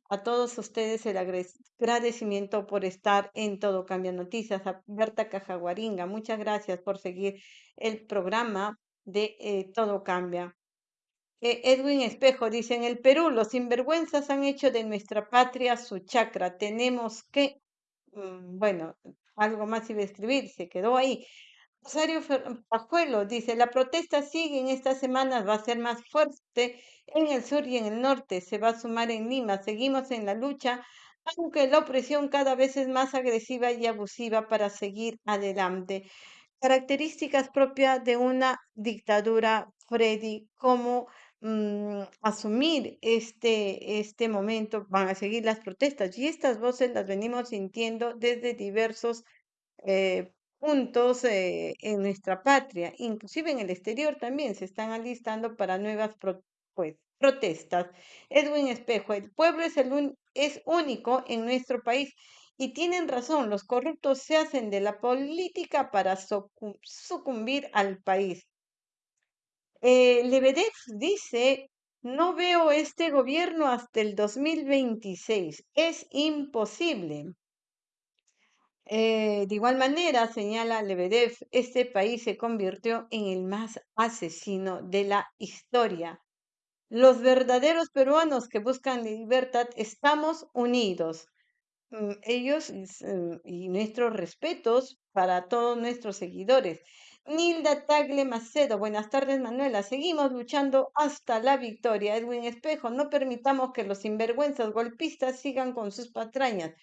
A todos ustedes el agradecimiento por estar en Todo Cambia Noticias. A Berta Cajaguaringa, muchas gracias por seguir el programa de eh, Todo Cambia. Edwin Espejo dice, en el Perú los sinvergüenzas han hecho de nuestra patria su chacra. Tenemos que, mm, bueno, algo más iba a escribir, se quedó ahí. Rosario Pajuelo dice, la protesta sigue en estas semanas, va a ser más fuerte en el sur y en el norte, se va a sumar en Lima, seguimos en la lucha, aunque la opresión cada vez es más agresiva y abusiva para seguir adelante. Características propias de una dictadura, Freddy, cómo mm, asumir este, este momento, van a seguir las protestas y estas voces las venimos sintiendo desde diversos eh, puntos eh, en nuestra patria, inclusive en el exterior también se están alistando para nuevas pues, protestas. Edwin Espejo, el pueblo es, el es único en nuestro país y tienen razón, los corruptos se hacen de la política para sucumbir al país. Eh, Lebedev dice, no veo este gobierno hasta el 2026, es imposible. Eh, de igual manera, señala Lebedev, este país se convirtió en el más asesino de la historia. Los verdaderos peruanos que buscan libertad estamos unidos. Mm, ellos mm, y nuestros respetos para todos nuestros seguidores. Nilda Tagle Macedo, buenas tardes Manuela, seguimos luchando hasta la victoria. Edwin Espejo, no permitamos que los sinvergüenzas golpistas sigan con sus patrañas.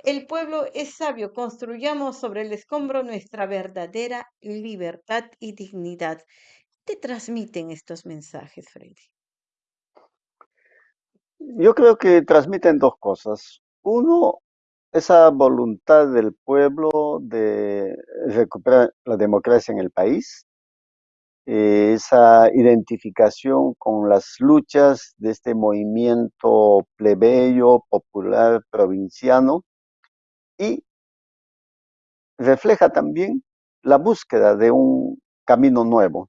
El pueblo es sabio, construyamos sobre el escombro nuestra verdadera libertad y dignidad. ¿Qué te transmiten estos mensajes, Freddy? Yo creo que transmiten dos cosas. Uno, esa voluntad del pueblo de recuperar la democracia en el país, eh, esa identificación con las luchas de este movimiento plebeyo, popular, provinciano, y refleja también la búsqueda de un camino nuevo.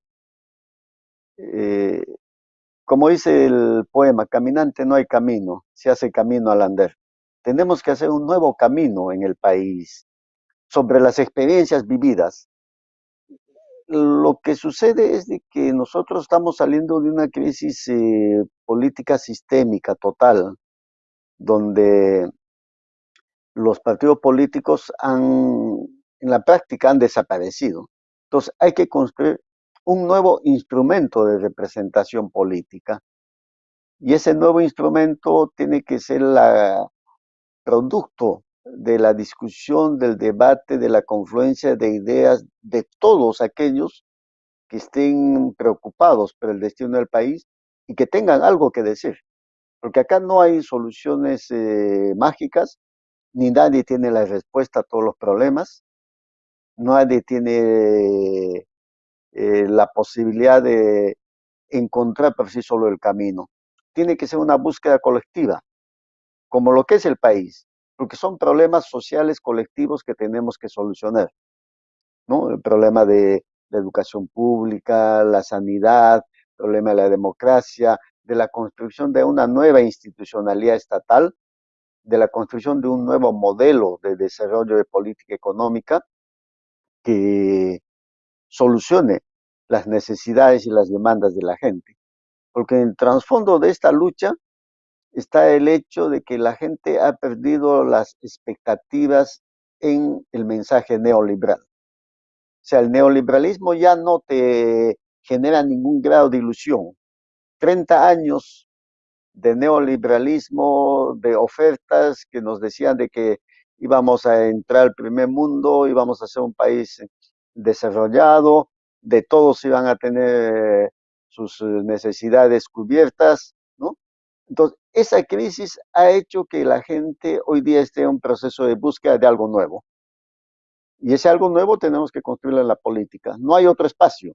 Eh, como dice el poema, caminante no hay camino, se hace camino al andar. Tenemos que hacer un nuevo camino en el país sobre las experiencias vividas. Lo que sucede es de que nosotros estamos saliendo de una crisis eh, política sistémica total, donde los partidos políticos han, en la práctica han desaparecido. Entonces hay que construir un nuevo instrumento de representación política. Y ese nuevo instrumento tiene que ser la producto de la discusión, del debate, de la confluencia de ideas de todos aquellos que estén preocupados por el destino del país y que tengan algo que decir. Porque acá no hay soluciones eh, mágicas, ni nadie tiene la respuesta a todos los problemas, nadie tiene eh, la posibilidad de encontrar por sí solo el camino. Tiene que ser una búsqueda colectiva, como lo que es el país, porque son problemas sociales colectivos que tenemos que solucionar. ¿no? El problema de la educación pública, la sanidad, el problema de la democracia, de la construcción de una nueva institucionalidad estatal de la construcción de un nuevo modelo de desarrollo de política económica que solucione las necesidades y las demandas de la gente. Porque en el trasfondo de esta lucha está el hecho de que la gente ha perdido las expectativas en el mensaje neoliberal. O sea, el neoliberalismo ya no te genera ningún grado de ilusión. 30 años de neoliberalismo, de ofertas que nos decían de que íbamos a entrar al primer mundo, íbamos a ser un país desarrollado, de todos iban a tener sus necesidades cubiertas, ¿no? Entonces, esa crisis ha hecho que la gente hoy día esté en un proceso de búsqueda de algo nuevo. Y ese algo nuevo tenemos que construirlo en la política. No hay otro espacio.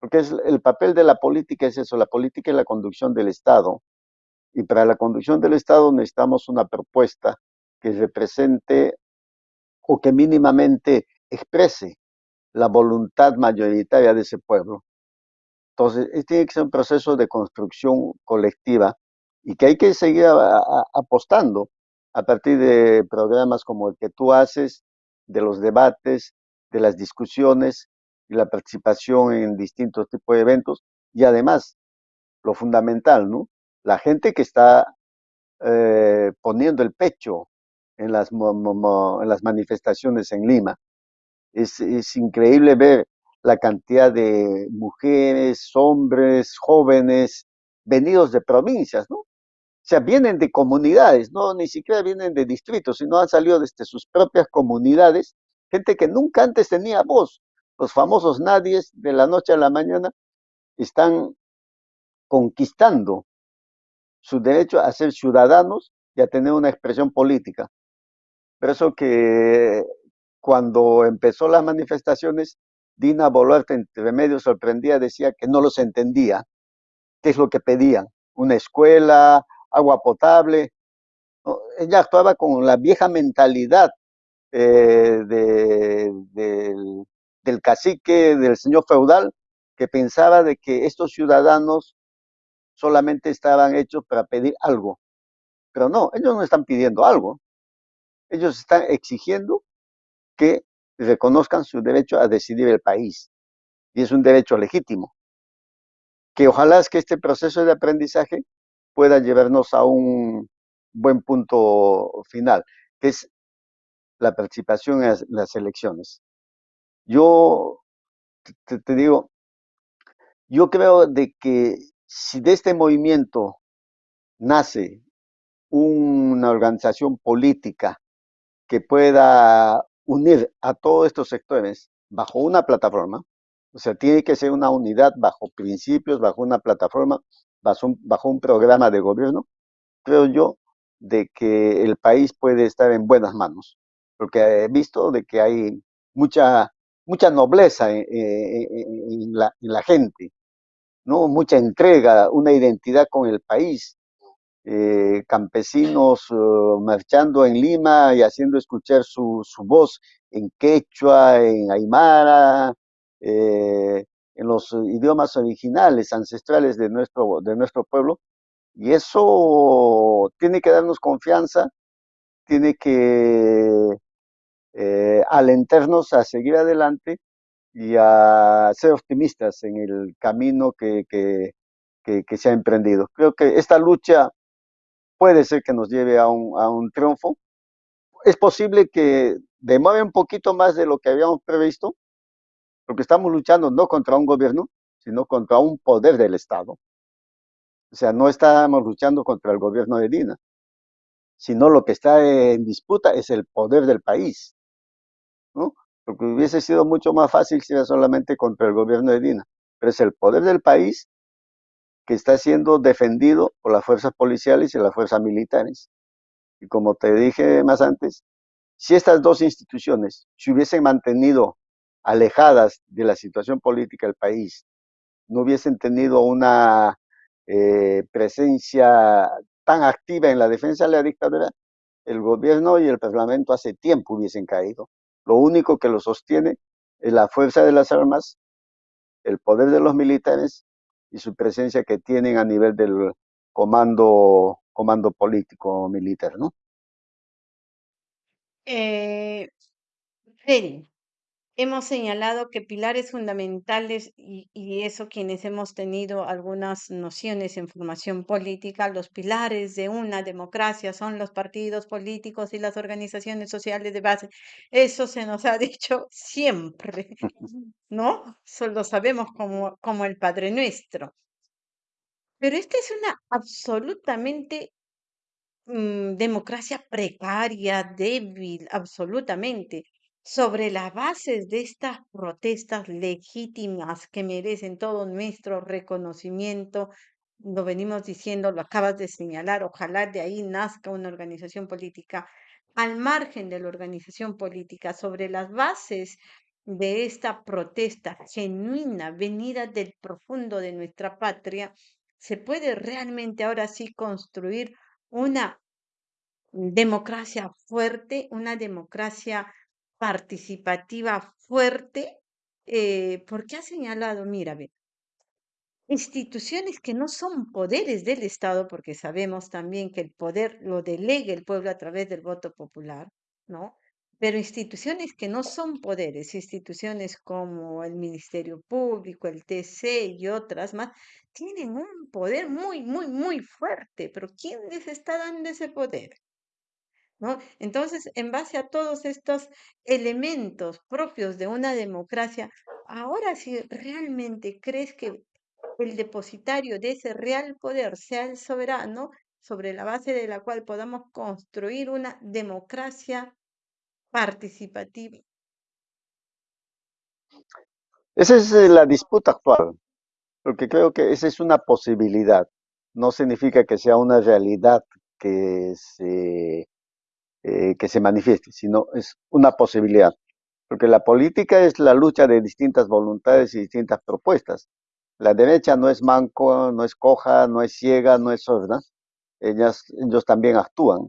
Porque es, el papel de la política es eso, la política es la conducción del Estado. Y para la conducción del Estado necesitamos una propuesta que represente o que mínimamente exprese la voluntad mayoritaria de ese pueblo. Entonces, tiene que ser un proceso de construcción colectiva y que hay que seguir apostando a partir de programas como el que tú haces, de los debates, de las discusiones y la participación en distintos tipos de eventos y además, lo fundamental, ¿no? la gente que está eh, poniendo el pecho en las, en las manifestaciones en Lima. Es, es increíble ver la cantidad de mujeres, hombres, jóvenes, venidos de provincias, ¿no? Sea, vienen de comunidades, no ni siquiera vienen de distritos, sino han salido desde sus propias comunidades, gente que nunca antes tenía voz. Los famosos nadies de la noche a la mañana están conquistando su derecho a ser ciudadanos y a tener una expresión política. Por eso que cuando empezó las manifestaciones, Dina Boluarte entre medio sorprendía, decía que no los entendía, qué es lo que pedían, una escuela, agua potable. ¿no? Ella actuaba con la vieja mentalidad eh, de, del, cacique, del señor feudal, que pensaba de que estos ciudadanos solamente estaban hechos para pedir algo. Pero no, ellos no están pidiendo algo. Ellos están exigiendo que reconozcan su derecho a decidir el país. Y es un derecho legítimo. Que ojalá es que este proceso de aprendizaje pueda llevarnos a un buen punto final, que es la participación en las elecciones. Yo te, digo, yo creo de que si de este movimiento nace una organización política que pueda unir a todos estos sectores bajo una plataforma, o sea, tiene que ser una unidad bajo principios, bajo una plataforma, bajo un, bajo un programa de gobierno, creo yo de que el país puede estar en buenas manos, porque he visto de que hay mucha, mucha nobleza en, la, en la gente, ¿no? mucha entrega, una identidad con el país, eh, campesinos uh, marchando en Lima y haciendo escuchar su, su, voz en quechua, en aymara, eh, en los idiomas originales, ancestrales de nuestro, de nuestro pueblo. Y eso tiene que darnos confianza, tiene que eh, alentarnos a seguir adelante y a ser optimistas en el camino que, que, que se ha emprendido. Creo que esta lucha puede ser que nos lleve a un, a un triunfo. Es posible que demore un poquito más de lo que habíamos previsto, porque estamos luchando no contra un gobierno, sino contra un poder del Estado. O sea, no estamos luchando contra el gobierno de Dina, sino lo que está en disputa es el poder del país. Porque hubiese sido mucho más fácil si era solamente contra el gobierno de Dina, pero es el poder del país que está siendo defendido por las fuerzas policiales y las fuerzas militares. Y como te dije más antes, si estas dos instituciones se hubiesen mantenido alejadas de la situación política del país, no hubiesen tenido una eh, presencia tan activa en la defensa de la dictadura, el gobierno y el parlamento hace tiempo hubiesen caído. Lo único que lo sostiene es la fuerza de las armas, el poder de los militares y su presencia que tienen a nivel del comando, comando político militar, ¿no? Eh, hemos señalado que pilares fundamentales, y, eso quienes hemos tenido algunas nociones en formación política, los pilares de una democracia son los partidos políticos y las organizaciones sociales de base. Eso se nos ha dicho siempre, ¿no? Solo sabemos como, como el Padre Nuestro. Pero esta es una absolutamente mmm, democracia precaria, débil, absolutamente. Sobre las bases de estas protestas legítimas que merecen todo nuestro reconocimiento, lo venimos diciendo, lo acabas de señalar, ojalá de ahí nazca una organización política al margen de la organización política, sobre las bases de esta protesta genuina, venida del profundo de nuestra patria, se puede realmente ahora sí construir una democracia fuerte, una democracia participativa fuerte, eh, porque ha señalado, mira, ve, instituciones que no son poderes del Estado, porque sabemos también que el poder lo delegue el pueblo a través del voto popular, ¿no? Pero instituciones que no son poderes, instituciones como el Ministerio Público, el TC y otras más, tienen un poder muy, muy, muy fuerte. Pero ¿quién les está dando ese poder? Entonces, en base a todos estos elementos propios de una democracia, ahora si realmente crees que el depositario de ese real poder sea el soberano, sobre la base de la cual podamos construir una democracia participativa. Esa es eh, la disputa actual, porque creo que esa es una posibilidad. No significa que sea una realidad que se, eh, que se manifieste, sino es una posibilidad. Porque la política es la lucha de distintas voluntades y distintas propuestas. La derecha no es manco, no es coja, no es ciega, no es sorda. Ellas, ellos también actúan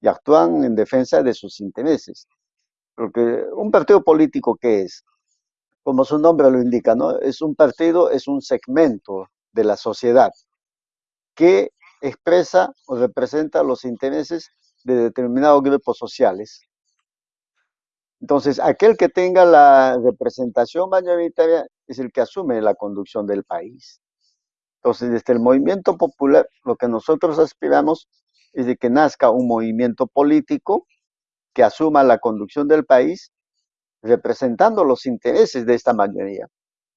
y actúan en defensa de sus intereses. Porque un partido político, ¿qué es? Como su nombre lo indica, ¿no? Es un partido, es un segmento de la sociedad que expresa o representa los intereses de determinados grupos sociales. Entonces, aquel que tenga la representación mayoritaria es el que asume la conducción del país. Entonces, desde el movimiento popular, lo que nosotros aspiramos es de que nazca un movimiento político que asuma la conducción del país representando los intereses de esta mayoría.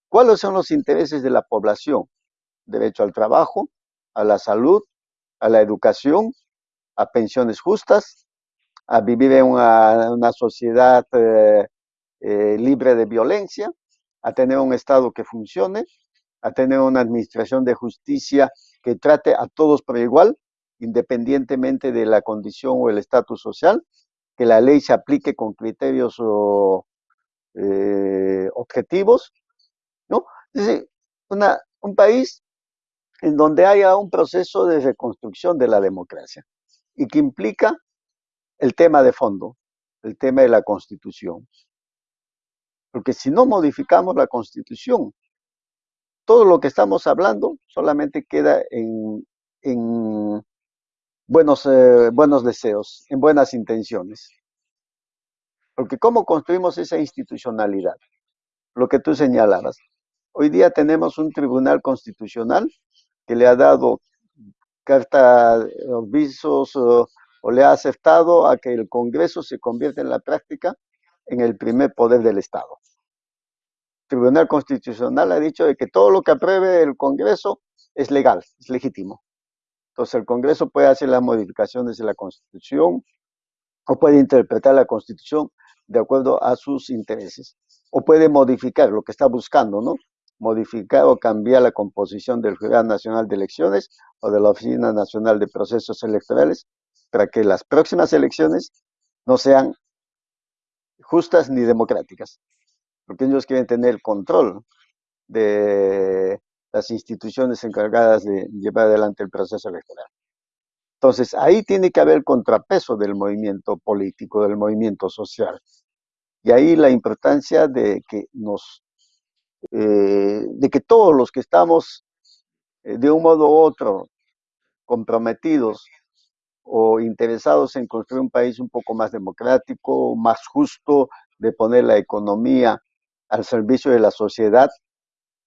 ¿Cuáles son los intereses de la población? Derecho al trabajo, a la salud, a la educación, a pensiones justas, a vivir en una, sociedad eh, eh, libre de violencia, a tener un Estado que funcione, a tener una administración de justicia que trate a todos por igual, independientemente de la condición o el estatus social, que la ley se aplique con criterios o, eh, objetivos, ¿no? Es decir, un país en donde haya un proceso de reconstrucción de la democracia y que implica el tema de fondo, el tema de la constitución. Porque si no modificamos la constitución, todo lo que estamos hablando solamente queda en, en buenos, eh, buenos deseos, en buenas intenciones. Porque ¿cómo construimos esa institucionalidad? Lo que tú señalabas. Hoy día tenemos un tribunal constitucional que le ha dado carta, visos o, o le ha aceptado a que el Congreso se convierta en la práctica en el primer poder del Estado. El Tribunal Constitucional ha dicho de que todo lo que apruebe el Congreso es legal, es legítimo. Entonces el Congreso puede hacer las modificaciones de la Constitución o puede interpretar la Constitución de acuerdo a sus intereses o puede modificar lo que está buscando, ¿no? Modificar o cambiar la composición del Jurado Nacional de Elecciones o de la Oficina Nacional de Procesos Electorales para que las próximas elecciones no sean justas ni democráticas, porque ellos quieren tener el control de las instituciones encargadas de llevar adelante el proceso electoral. Entonces, ahí tiene que haber contrapeso del movimiento político, del movimiento social. Y ahí la importancia de que nos, eh, de que todos los que estamos eh, de un modo u otro comprometidos o interesados en construir un país un poco más democrático, más justo, de poner la economía al servicio de la sociedad,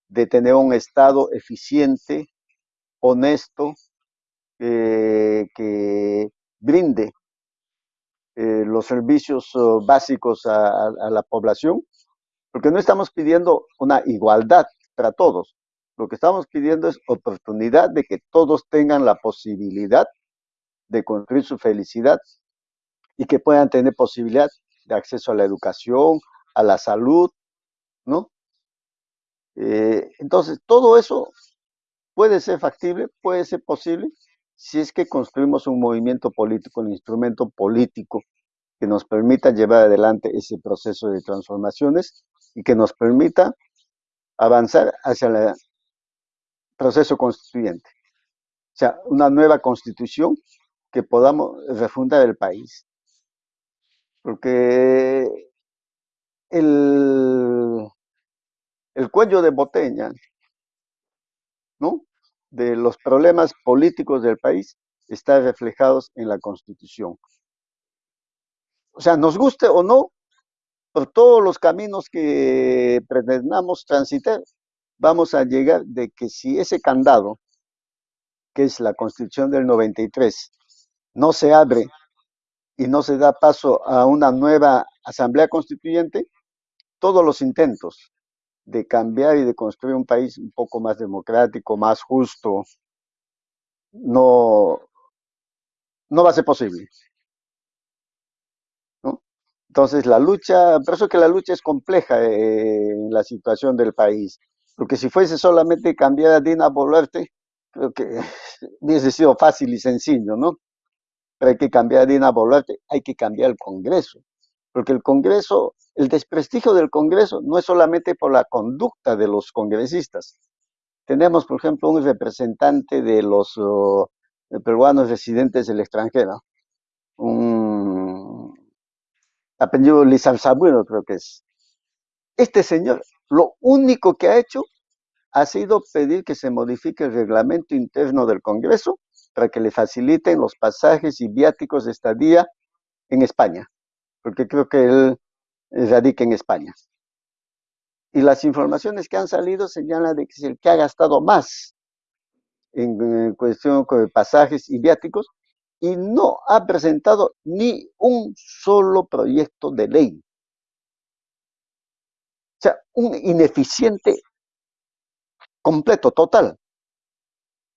de tener un Estado eficiente, honesto, eh, que brinde eh, los servicios uh, básicos a, la población, porque no estamos pidiendo una igualdad para todos, lo que estamos pidiendo es oportunidad de que todos tengan la posibilidad de construir su felicidad y que puedan tener posibilidad de acceso a la educación, a la salud, ¿no? Eh, entonces, todo eso puede ser factible, puede ser posible, si es que construimos un movimiento político, un instrumento político que nos permita llevar adelante ese proceso de transformaciones y que nos permita avanzar hacia el proceso constituyente. O sea, una nueva constitución que podamos refundar el país. Porque el, el cuello de botella, ¿no? De los problemas políticos del país está reflejados en la Constitución. O sea, nos guste o no, por todos los caminos que pretendamos transitar, vamos a llegar de que si ese candado, que es la Constitución del 93, no se abre y no se da paso a una nueva asamblea constituyente, todos los intentos de cambiar y de construir un país un poco más democrático, más justo, no, no va a ser posible. Entonces la lucha, por eso que la lucha es compleja eh, en la situación del país, porque si fuese solamente cambiar a Dina Boluarte, creo que hubiese sido fácil y sencillo, ¿no? Pero hay que cambiar a Dina Boluarte, hay que cambiar el Congreso, porque el Congreso, el desprestigio del Congreso no es solamente por la conducta de los congresistas. Tenemos, por ejemplo, un representante de los uh, peruanos residentes del extranjero, un apellido Lizarzabueno creo que es. Este señor, lo único que ha hecho ha sido pedir que se modifique el reglamento interno del Congreso para que le faciliten los pasajes y viáticos de estadía en España, porque creo que él radica en España. Y las informaciones que han salido señalan de que es el que ha gastado más en, cuestión de pasajes y viáticos y no ha presentado ni un solo proyecto de ley. O sea, un ineficiente completo, total.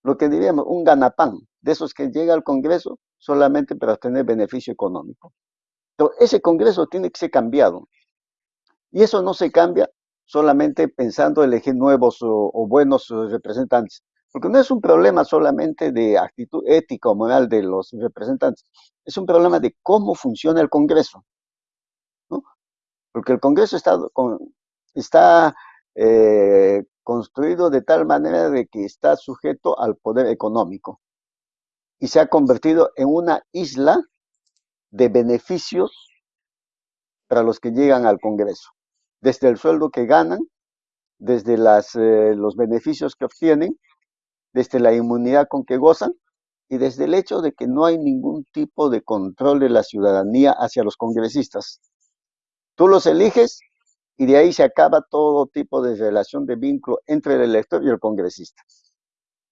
Lo que diríamos, un ganapán, de esos que llega al Congreso solamente para tener beneficio económico. Pero ese Congreso tiene que ser cambiado. Y eso no se cambia solamente pensando elegir nuevos o buenos representantes, porque no es un problema solamente de actitud ética o moral de los representantes, es un problema de cómo funciona el Congreso. Porque el Congreso está, está eh, construido de tal manera de que está sujeto al poder económico y se ha convertido en una isla de beneficios para los que llegan al Congreso, desde el sueldo que ganan, desde las, eh, los beneficios que obtienen, desde la inmunidad con que gozan y desde el hecho de que no hay ningún tipo de control de la ciudadanía hacia los congresistas. Tú los eliges y de ahí se acaba todo tipo de relación de vínculo entre el elector y el congresista.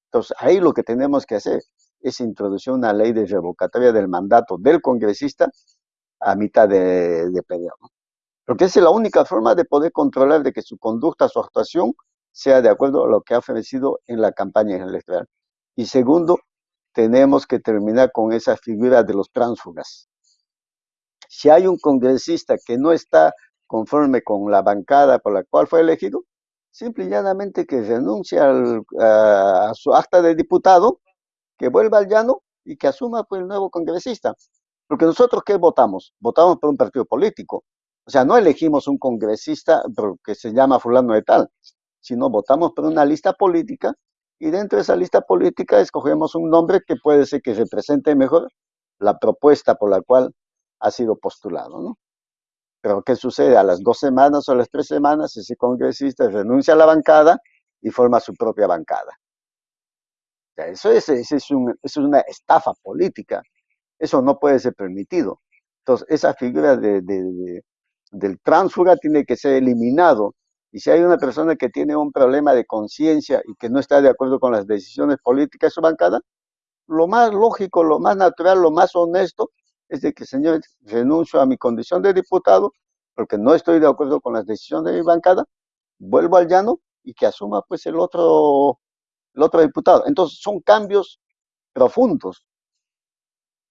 Entonces, ahí lo que tenemos que hacer es introducir una ley de revocatoria del mandato del congresista a mitad de, de periodo. Porque esa es la única forma de poder controlar de que su conducta, su actuación, sea de acuerdo a lo que ha ofrecido en la campaña electoral. Y segundo, tenemos que terminar con esa figura de los tránsfugas. Si hay un congresista que no está conforme con la bancada por la cual fue elegido, simple y llanamente que renuncie a, a, su acta de diputado, que vuelva al llano y que asuma pues, el nuevo congresista. Porque nosotros, ¿qué votamos? Votamos por un partido político. O sea, no elegimos un congresista que se llama fulano de tal, sino votamos por una lista política y dentro de esa lista política escogemos un nombre que puede ser que represente mejor la propuesta por la cual ha sido postulado, ¿no? Pero ¿qué sucede? A las dos semanas o a las tres semanas ese congresista renuncia a la bancada y forma su propia bancada. Eso es, eso es, una estafa política. Eso no puede ser permitido. Entonces, esa figura de, de, de, del tránsfuga tiene que ser eliminado. Y si hay una persona que tiene un problema de conciencia y que no está de acuerdo con las decisiones políticas de su bancada, lo más lógico, lo más natural, lo más honesto es de que, señor, renuncio a mi condición de diputado porque no estoy de acuerdo con las decisiones de mi bancada, vuelvo al llano y que asuma pues el otro, el otro diputado. Entonces son cambios profundos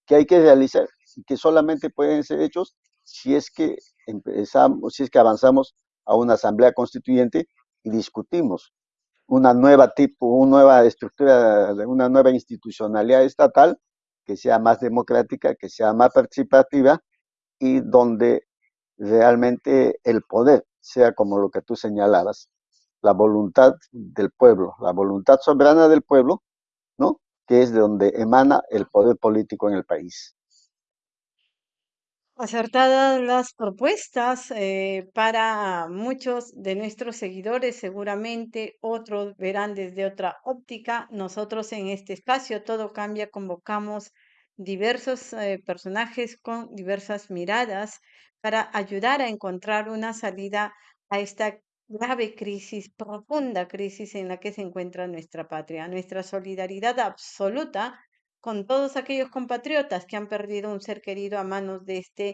que hay que realizar y que solamente pueden ser hechos si es que empezamos, si es que avanzamos a una asamblea constituyente y discutimos una nueva tipo, una nueva estructura, una nueva institucionalidad estatal que sea más democrática, que sea más participativa y donde realmente el poder sea como lo que tú señalabas, la voluntad del pueblo, la voluntad soberana del pueblo, ¿no? Que es de donde emana el poder político en el país. Acertadas las propuestas eh, para muchos de nuestros seguidores, seguramente otros verán desde otra óptica. Nosotros en este espacio Todo Cambia convocamos diversos eh, personajes con diversas miradas para ayudar a encontrar una salida a esta grave crisis, profunda crisis en la que se encuentra nuestra patria. Nuestra solidaridad absoluta con todos aquellos compatriotas que han perdido un ser querido a manos de este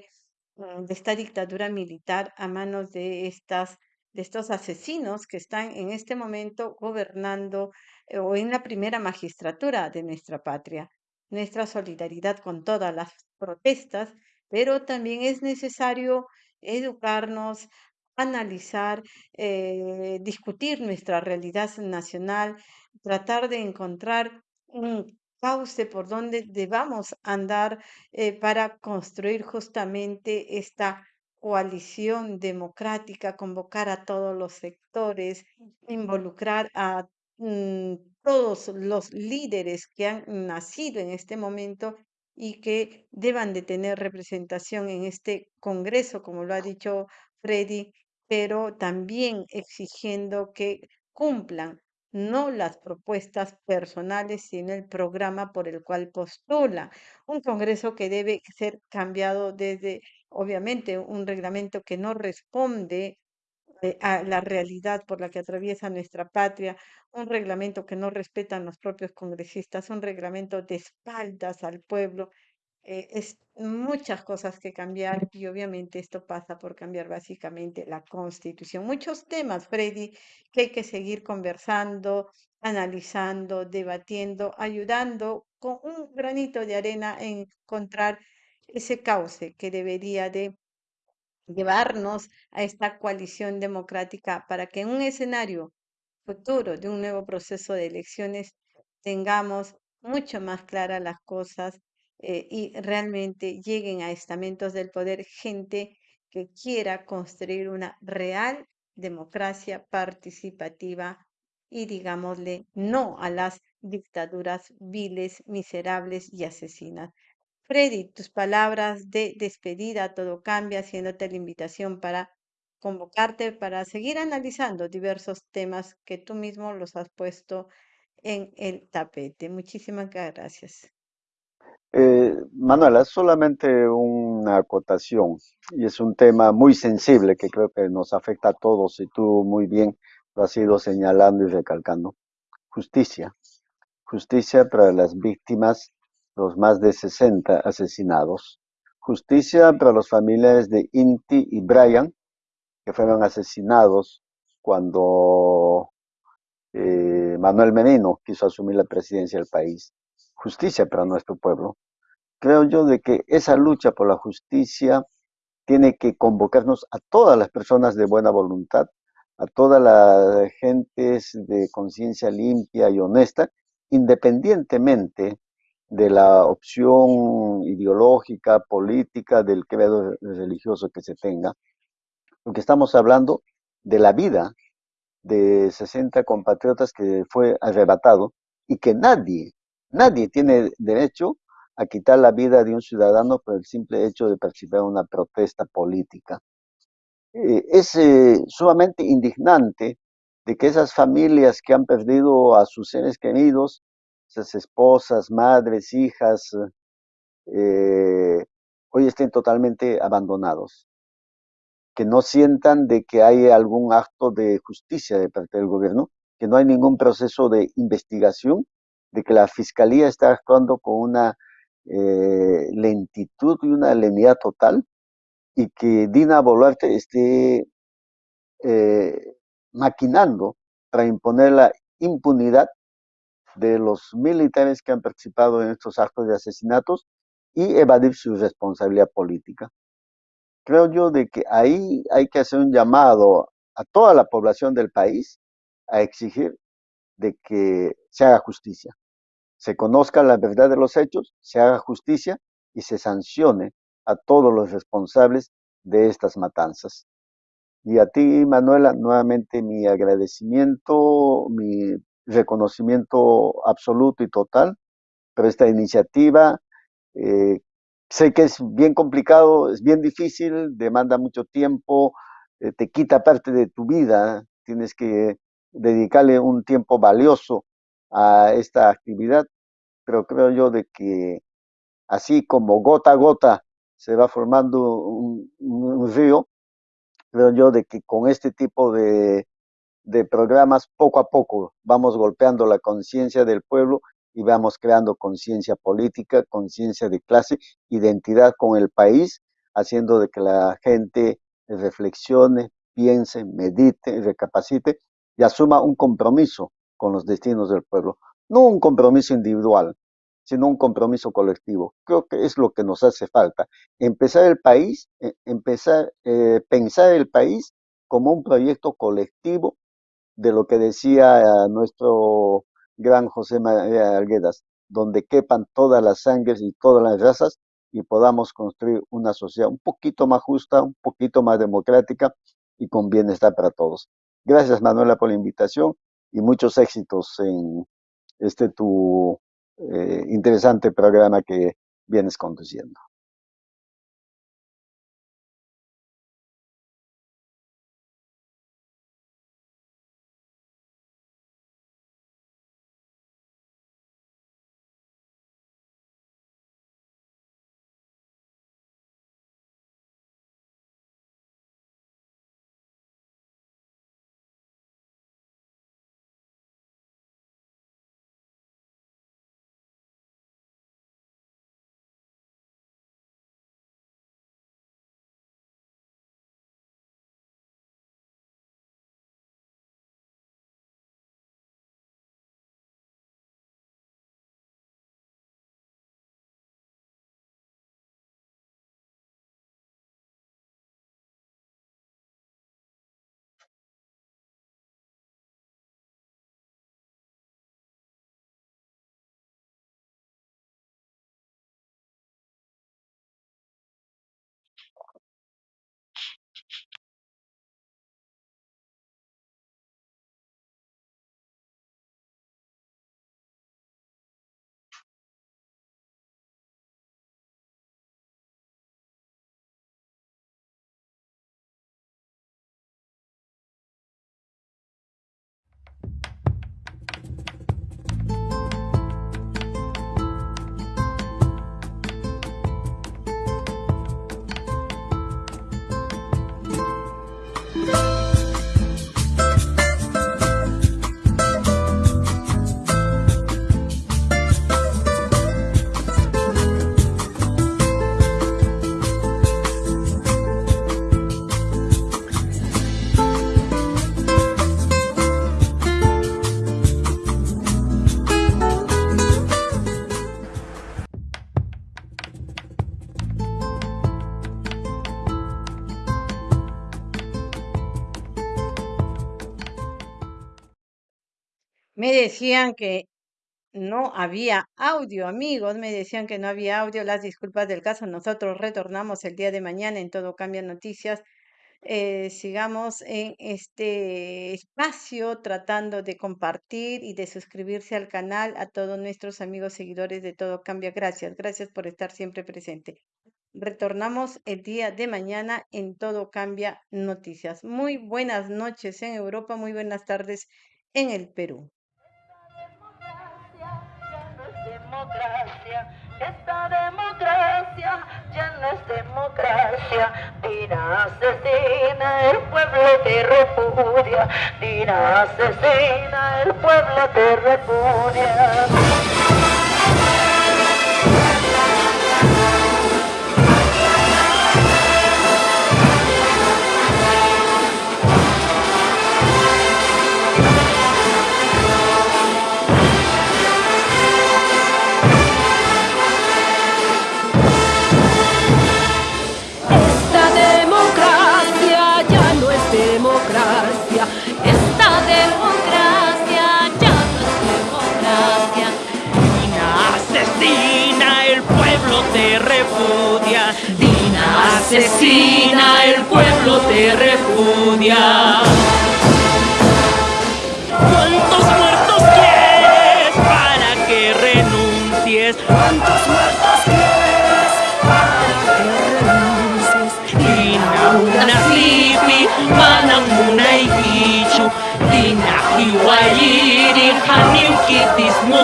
mm, de esta dictadura militar, a manos de estas de estos asesinos que están en este momento gobernando eh, o en la primera magistratura de nuestra patria. Nuestra solidaridad con todas las protestas, pero también es necesario educarnos, analizar, eh, discutir nuestra realidad nacional, tratar de encontrar un cauce por donde debamos andar eh, para construir justamente esta coalición democrática, convocar a todos los sectores, involucrar a mm, todos los líderes que han nacido en este momento y que deban de tener representación en este Congreso, como lo ha dicho Freddy, pero también exigiendo que cumplan no las propuestas personales, sino el programa por el cual postula. Un Congreso que debe ser cambiado desde, obviamente, un reglamento que no responde eh, a la realidad por la que atraviesa nuestra patria, un reglamento que no respetan los propios congresistas, un reglamento de espaldas al pueblo. Eh, es muchas cosas que cambiar y obviamente esto pasa por cambiar básicamente la constitución. Muchos temas, Freddy, que hay que seguir conversando, analizando, debatiendo, ayudando con un granito de arena en encontrar ese cauce que debería de llevarnos a esta coalición democrática para que en un escenario futuro de un nuevo proceso de elecciones tengamos mucho más claras las cosas eh, y realmente lleguen a estamentos del poder gente que quiera construir una real democracia participativa y digámosle no a las dictaduras viles, miserables y asesinas. Freddy, tus palabras de despedida, todo cambia, haciéndote la invitación para convocarte para seguir analizando diversos temas que tú mismo los has puesto en el tapete. Muchísimas gracias. Eh, Manuela, solamente una acotación, y es un tema muy sensible que creo que nos afecta a todos, y tú muy bien lo has ido señalando y recalcando. Justicia. Justicia para las víctimas los más de 60 asesinados. Justicia para los familiares de Inti y Brian, que fueron asesinados cuando eh, Manuel Menino quiso asumir la presidencia del país. Justicia para nuestro pueblo. Creo yo de que esa lucha por la justicia tiene que convocarnos a todas las personas de buena voluntad, a todas las gentes de conciencia limpia y honesta, independientemente de la opción ideológica, política, del credo religioso que se tenga, porque estamos hablando de la vida de 60 compatriotas que fue arrebatado y que nadie, nadie tiene derecho a quitar la vida de un ciudadano por el simple hecho de participar en una protesta política. Eh, es eh, sumamente indignante de que esas familias que han perdido a sus seres queridos esas esposas, madres, hijas, eh, hoy estén totalmente abandonados. Que no sientan de que hay algún acto de justicia de parte del gobierno, que no hay ningún proceso de investigación, de que la fiscalía está actuando con una eh, lentitud y una lenidad total, y que Dina Boluarte esté eh, maquinando para imponer la impunidad de los militares que han participado en estos actos de asesinatos y evadir su responsabilidad política. Creo yo de que ahí hay que hacer un llamado a toda la población del país a exigir de que se haga justicia, se conozca la verdad de los hechos, se haga justicia y se sancione a todos los responsables de estas matanzas. Y a ti, Manuela, nuevamente mi agradecimiento, mi reconocimiento absoluto y total, pero esta iniciativa eh, sé que es bien complicado, es bien difícil, demanda mucho tiempo, eh, te quita parte de tu vida, tienes que dedicarle un tiempo valioso a esta actividad, pero creo yo de que así como gota a gota se va formando un, río, creo yo de que con este tipo de de programas, poco a poco vamos golpeando la conciencia del pueblo y vamos creando conciencia política, conciencia de clase, identidad con el país, haciendo de que la gente reflexione, piense, medite, recapacite y asuma un compromiso con los destinos del pueblo. No un compromiso individual, sino un compromiso colectivo. Creo que es lo que nos hace falta. Empezar el país, eh, empezar, eh, pensar el país como un proyecto colectivo de lo que decía nuestro gran José María Arguedas, donde quepan todas las sangres y todas las razas y podamos construir una sociedad un poquito más justa, un poquito más democrática y con bienestar para todos. Gracias Manuela por la invitación y muchos éxitos en este tu eh, interesante programa que vienes conduciendo. Decían que no había audio, amigos, me decían que no había audio, las disculpas del caso. Nosotros retornamos el día de mañana en Todo Cambia Noticias. Eh, sigamos en este espacio tratando de compartir y de suscribirse al canal a todos nuestros amigos seguidores de Todo Cambia. Gracias, gracias por estar siempre presente. Retornamos el día de mañana en Todo Cambia Noticias. Muy buenas noches en Europa, muy buenas tardes en el Perú. Esta democracia ya no es democracia. Dina asesina, el pueblo te repudia. Dina asesina, el pueblo te repudia.